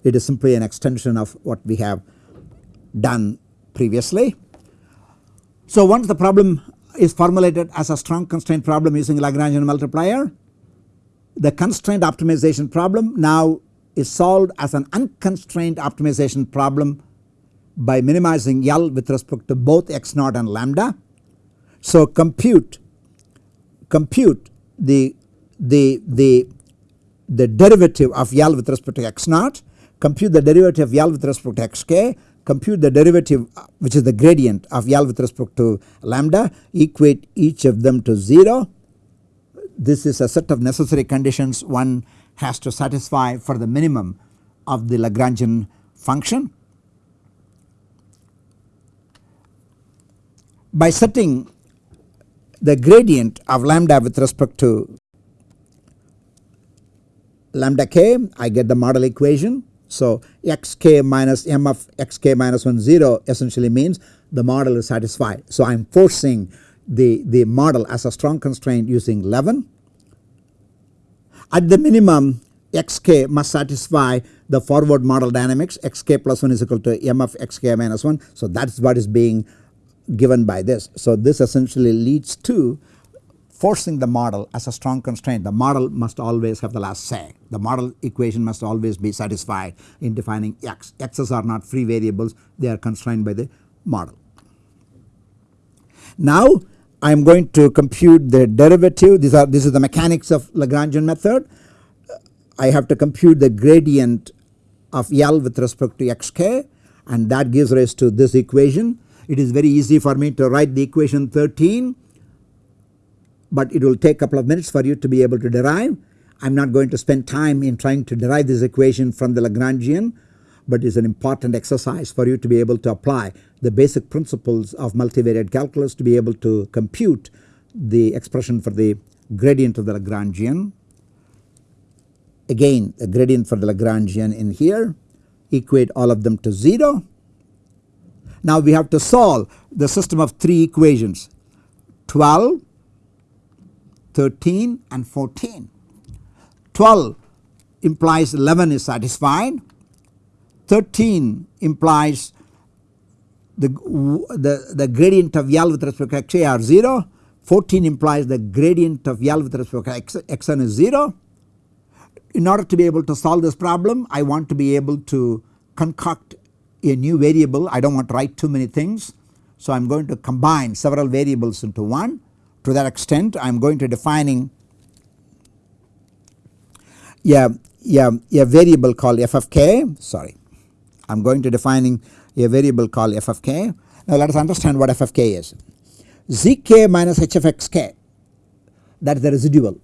A: It is simply an extension of what we have done previously. So once the problem is formulated as a strong constraint problem using Lagrangian multiplier, the constraint optimization problem now is solved as an unconstrained optimization problem by minimizing L with respect to both x naught and lambda. So compute compute the the the the derivative of L with respect to x naught, compute the derivative of L with respect to xk, compute the derivative which is the gradient of L with respect to lambda, equate each of them to 0. This is a set of necessary conditions one has to satisfy for the minimum of the Lagrangian function. By setting the gradient of lambda with respect to lambda k I get the model equation. So xk minus m of xk minus 1 0 essentially means the model is satisfied. So I am forcing the, the model as a strong constraint using 11. At the minimum xk must satisfy the forward model dynamics xk plus 1 is equal to m of xk minus 1. So that is what is being given by this. So this essentially leads to forcing the model as a strong constraint. The model must always have the last say. The model equation must always be satisfied in defining x. X's are not free variables. They are constrained by the model. Now I am going to compute the derivative. These are this is the mechanics of Lagrangian method. I have to compute the gradient of L with respect to xk and that gives rise to this equation. It is very easy for me to write the equation 13 but it will take a couple of minutes for you to be able to derive. I am not going to spend time in trying to derive this equation from the Lagrangian but it is an important exercise for you to be able to apply the basic principles of multivariate calculus to be able to compute the expression for the gradient of the Lagrangian again the gradient for the Lagrangian in here equate all of them to 0. Now we have to solve the system of 3 equations 12, 13 and 14. 12 implies 11 is satisfied, 13 implies the, the, the gradient of L with respect to xi are 0, 14 implies the gradient of L with respect to x, xn is 0. In order to be able to solve this problem I want to be able to concoct a new variable I do not want to write too many things. So I am going to combine several variables into one to that extent I am going to defining yeah, yeah, a variable called f of k sorry I am going to defining a variable called f of k. Now let us understand what f of k is. zk minus h of xk that is the residual.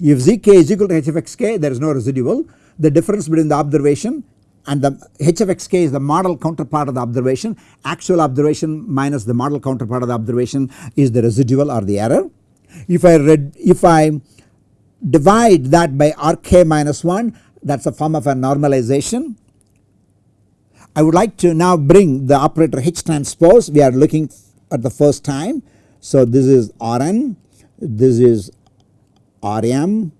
A: If zk is equal to h of xk there is no residual the difference between the observation and the h of xk is the model counterpart of the observation actual observation minus the model counterpart of the observation is the residual or the error. If I read if I divide that by rk minus 1 that is a form of a normalization. I would like to now bring the operator H transpose we are looking at the first time. So this is Rn, this is Rm.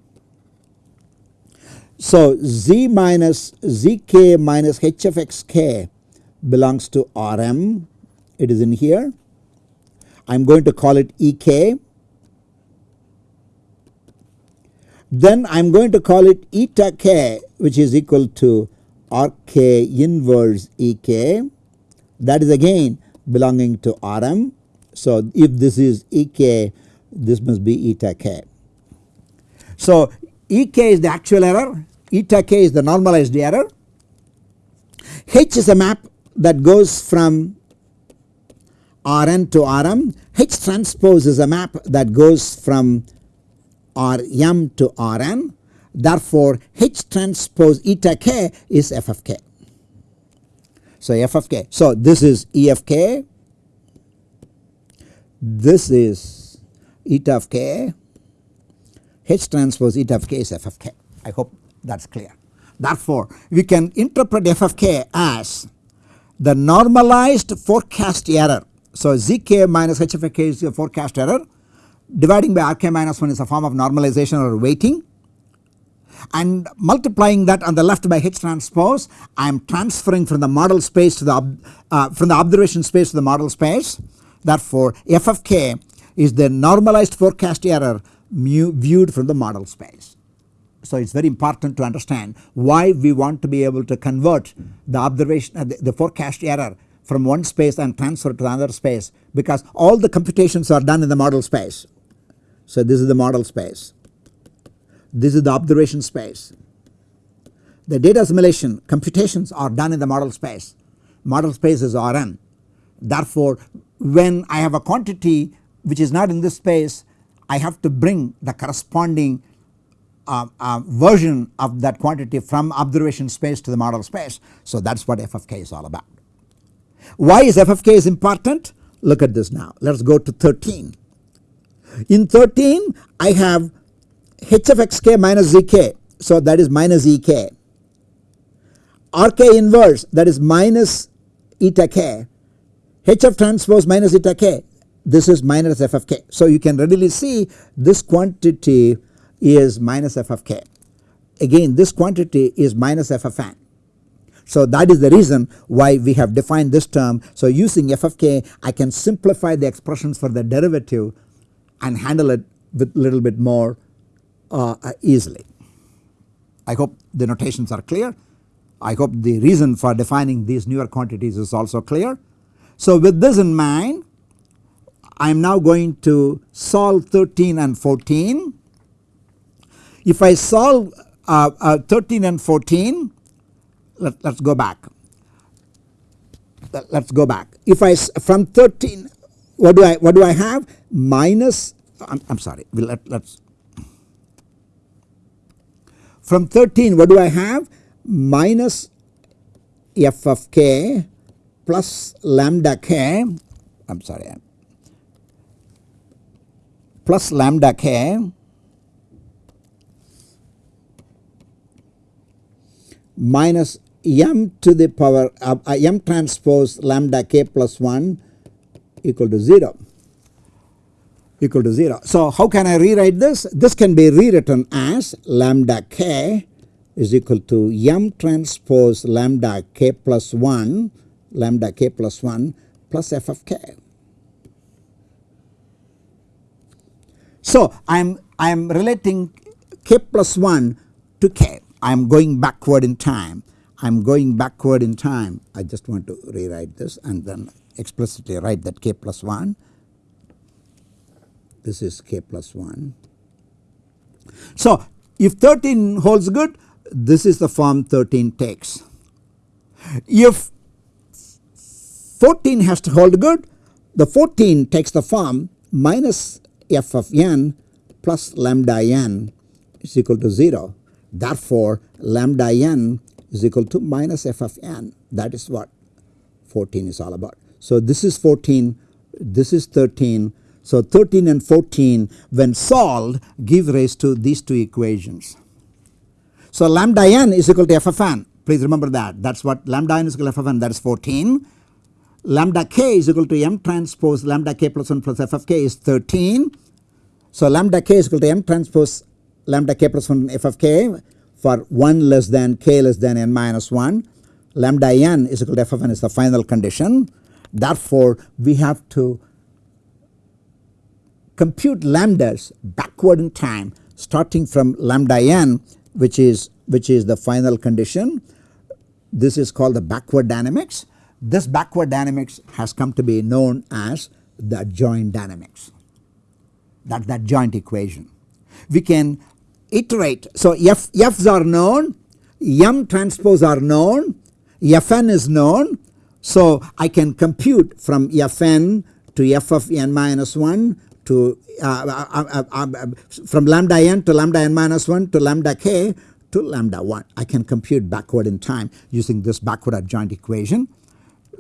A: So Z minus Zk minus H of xk belongs to Rm it is in here. I am going to call it Ek then I am going to call it eta k which is equal to Rk inverse Ek that is again belonging to Rm. So if this is Ek this must be eta k. So Ek is the actual error eta k is the normalized error H is a map that goes from Rn to Rm H transpose is a map that goes from Rm to Rn therefore H transpose eta k is f of k. So f of k. So this is E of k, this is eta of k, H transpose eta of k is f of k. I hope that is clear. Therefore we can interpret f of k as the normalized forecast error. So zk minus h of k is a forecast error dividing by rk minus 1 is a form of normalization or weighting and multiplying that on the left by H transpose I am transferring from the model space to the uh, from the observation space to the model space therefore f of k is the normalized forecast error viewed from the model space. So it is very important to understand why we want to be able to convert the observation uh, the, the forecast error from one space and transfer to another space because all the computations are done in the model space so this is the model space, this is the observation space. The data assimilation computations are done in the model space, model space is Rn. Therefore when I have a quantity which is not in this space I have to bring the corresponding uh, uh, version of that quantity from observation space to the model space. So that is what f of k is all about. Why is f of k is important? Look at this now let us go to 13. In 13 I have h of xk minus zk so that is minus ek. rk inverse that is minus eta k h of transpose minus eta k this is minus f of k. So you can readily see this quantity is minus f of k. Again this quantity is minus f of n. So that is the reason why we have defined this term. So using f of k I can simplify the expressions for the derivative and handle it with little bit more uh, easily. I hope the notations are clear. I hope the reason for defining these newer quantities is also clear. So with this in mind I am now going to solve 13 and 14. If I solve uh, uh, 13 and 14 let, us go back. Let us go back. If I from 13 what do I what do I have? Minus I am I'm sorry let, let us from 13 what do I have? Minus f of k plus lambda k I am sorry plus lambda k minus m to the power uh, uh, m transpose lambda k plus 1 equal to 0 equal to 0. So how can I rewrite this? This can be rewritten as lambda k is equal to m transpose lambda k plus 1 lambda k plus 1 plus f of k. So I am I am relating k plus 1 to k. I am going backward in time. I am going backward in time. I just want to rewrite this and then explicitly write that k plus 1. This is k plus 1. So if 13 holds good, this is the form 13 takes. If 14 has to hold good, the 14 takes the form minus f of n plus lambda n is equal to 0. Therefore, lambda n is equal to minus f of n. That is what 14 is all about. So this is 14, this is 13. So 13 and 14 when solved give rise to these two equations. So lambda n is equal to f of n. Please remember that. That is what lambda n is equal to f of n that is 14. Lambda k is equal to m transpose lambda k plus 1 plus f of k is 13. So lambda k is equal to m transpose lambda k plus 1 f of k for 1 less than k less than n minus 1. Lambda n is equal to f of n is the final condition. Therefore, we have to compute lambdas backward in time starting from lambda n which is which is the final condition. This is called the backward dynamics. This backward dynamics has come to be known as the joint dynamics that that joint equation. We can iterate. So f f's are known, m transpose are known, fn is known. So I can compute from fn to f of n minus 1 to uh, uh, uh, from lambda n to lambda n minus 1 to lambda k to lambda 1. I can compute backward in time using this backward adjoint equation.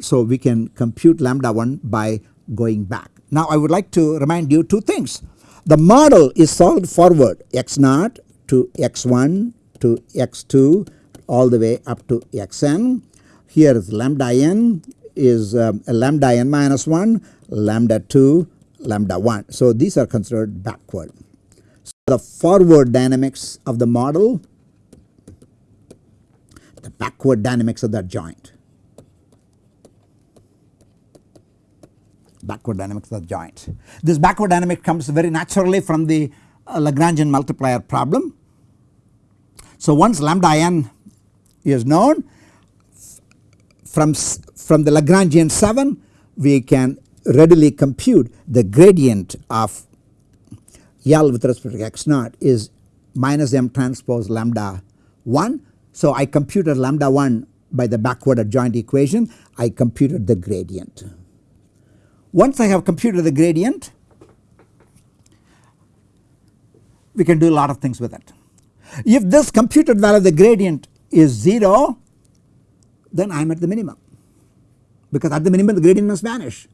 A: So we can compute lambda 1 by going back. Now I would like to remind you two things. The model is solved forward x naught to x1 to x2 all the way up to xn. Here is lambda n is um, lambda n minus 1, lambda 2, lambda 1. So these are considered backward. So the forward dynamics of the model, the backward dynamics of that joint. Backward dynamics of the joint. This backward dynamic comes very naturally from the uh, Lagrangian multiplier problem. So once lambda n is known from, from the Lagrangian 7 we can readily compute the gradient of L with respect to x naught is minus m transpose lambda 1. So I computed lambda 1 by the backward adjoint equation I computed the gradient. Once I have computed the gradient we can do a lot of things with it. If this computed value of the gradient is 0 then I am at the minimum because at the minimum the gradient must vanish.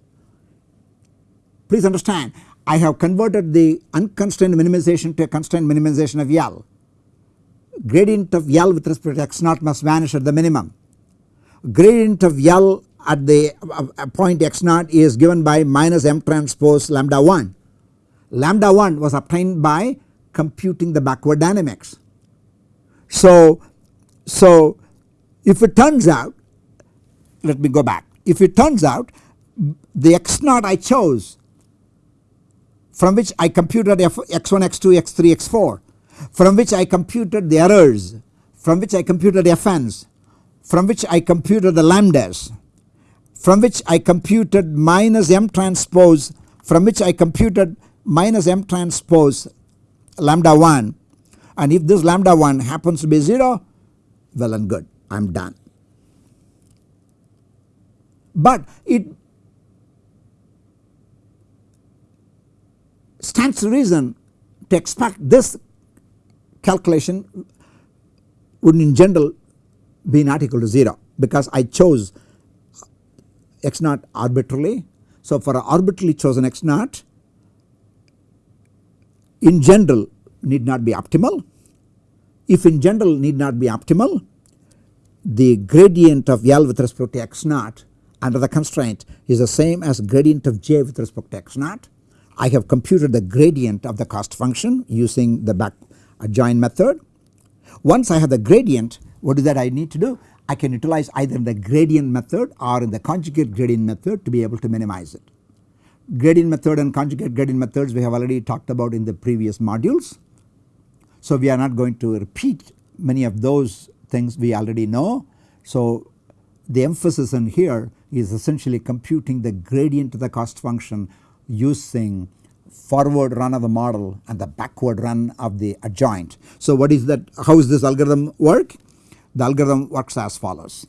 A: Please understand I have converted the unconstrained minimization to a constrained minimization of L. Gradient of L with respect to x naught must vanish at the minimum. Gradient of L at the uh, point x naught is given by minus m transpose lambda 1. Lambda 1 was obtained by computing the backward dynamics. So, so if it turns out let me go back if it turns out the x naught I chose from which I computed f x1 x2 x3 x4 from which I computed the errors from which I computed the fn's from which I computed the lambdas from which I computed minus m transpose from which I computed minus m transpose lambda 1 and if this lambda 1 happens to be 0 well and good I am done. But it stands to reason to expect this calculation would in general be not equal to 0 because I chose x naught arbitrarily. So for arbitrarily chosen x naught in general need not be optimal. If in general need not be optimal the gradient of L with respect to x naught under the constraint is the same as gradient of j with respect to x naught. I have computed the gradient of the cost function using the back adjoint method. Once I have the gradient what is that I need to do? I can utilize either the gradient method or in the conjugate gradient method to be able to minimize it. Gradient method and conjugate gradient methods we have already talked about in the previous modules. So we are not going to repeat many of those things we already know. So the emphasis in here is essentially computing the gradient of the cost function using forward run of the model and the backward run of the adjoint. So what is that how is this algorithm work? The algorithm works as follows.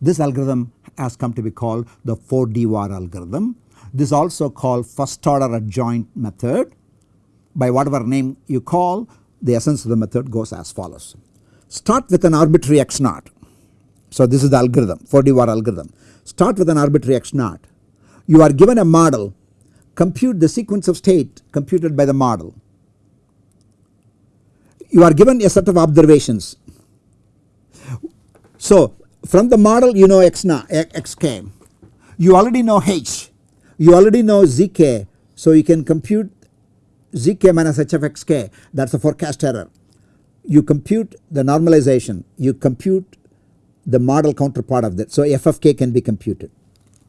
A: This algorithm has come to be called the 4DVAR algorithm. This is also called first order adjoint method by whatever name you call the essence of the method goes as follows. Start with an arbitrary x naught. So this is the algorithm 4DVAR algorithm. Start with an arbitrary x naught. You are given a model compute the sequence of state computed by the model. You are given a set of observations. So from the model you know x naught xk. You already know h. You already know zk. So you can compute zk minus h of xk that is a forecast error. You compute the normalization, you compute the model counterpart of that. So f of k can be computed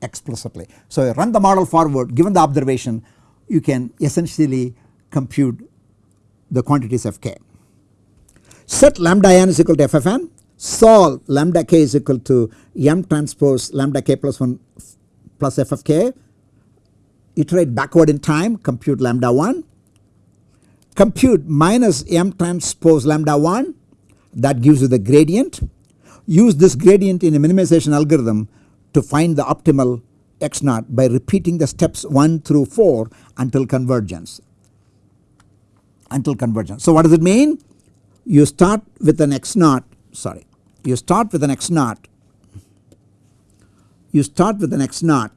A: explicitly. So you run the model forward given the observation you can essentially compute the quantities of k. Set lambda n is equal to ffn, solve lambda k is equal to m transpose lambda k plus 1 plus f of k, iterate backward in time compute lambda 1 compute minus m transpose lambda 1 that gives you the gradient. Use this gradient in a minimization algorithm to find the optimal x naught by repeating the steps 1 through 4 until convergence until convergence. So what does it mean? You start with an x naught sorry you start with an x naught. You start with an x naught.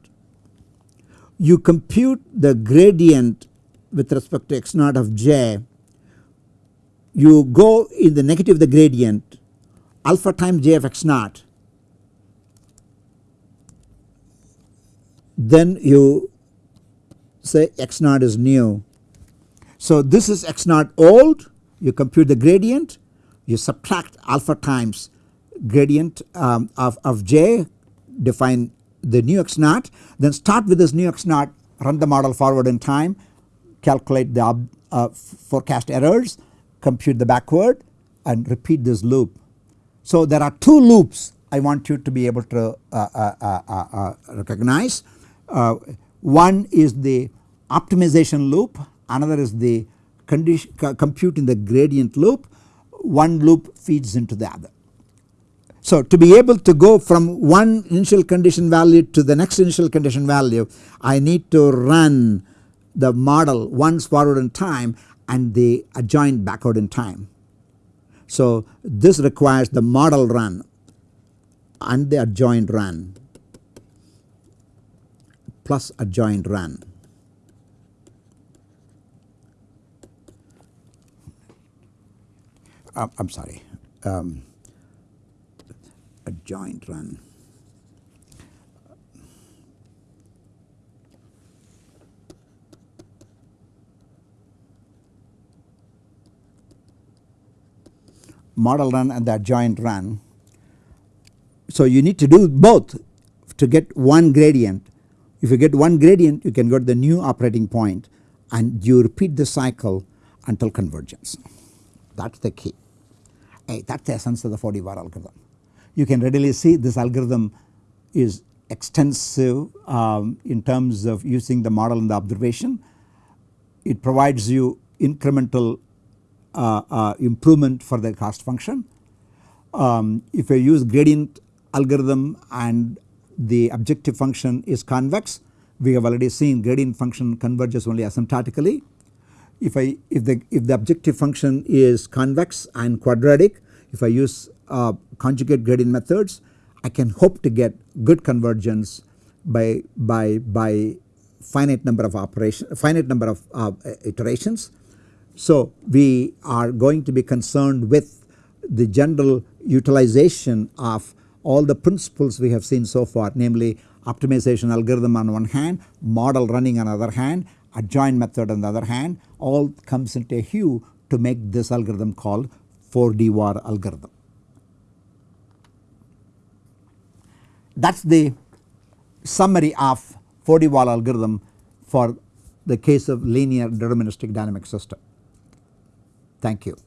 A: You compute the gradient with respect to x naught of j. You go in the negative the gradient alpha times j of x naught. Then you say x naught is new. So this is x naught old. You compute the gradient. You subtract alpha times gradient um, of, of j define the new x naught then start with this new x naught run the model forward in time calculate the uh, forecast errors compute the backward and repeat this loop. So there are two loops I want you to be able to uh, uh, uh, uh recognize uh, one is the optimization loop another is the condition computing the gradient loop one loop feeds into the other. So to be able to go from one initial condition value to the next initial condition value I need to run the model once forward in time and the adjoint backward in time. So this requires the model run and the adjoint run plus adjoint run. I am sorry um, adjoint run. model run and the adjoint run. So you need to do both to get one gradient if you get one gradient you can go to the new operating point and you repeat the cycle until convergence that is the key hey, that is the essence of the 4DVAR algorithm. You can readily see this algorithm is extensive um, in terms of using the model and the observation. It provides you incremental uh, uh, improvement for the cost function. Um, if you use gradient algorithm and the objective function is convex we have already seen gradient function converges only asymptotically. If I if the if the objective function is convex and quadratic if I use uh, conjugate gradient methods I can hope to get good convergence by by by finite number of operation finite number of uh, iterations. So we are going to be concerned with the general utilization of all the principles we have seen so far namely optimization algorithm on one hand, model running on the other hand, adjoint method on the other hand all comes into a hue to make this algorithm called 4D-Var algorithm. That is the summary of 4D-Var algorithm for the case of linear deterministic dynamic system. Thank you.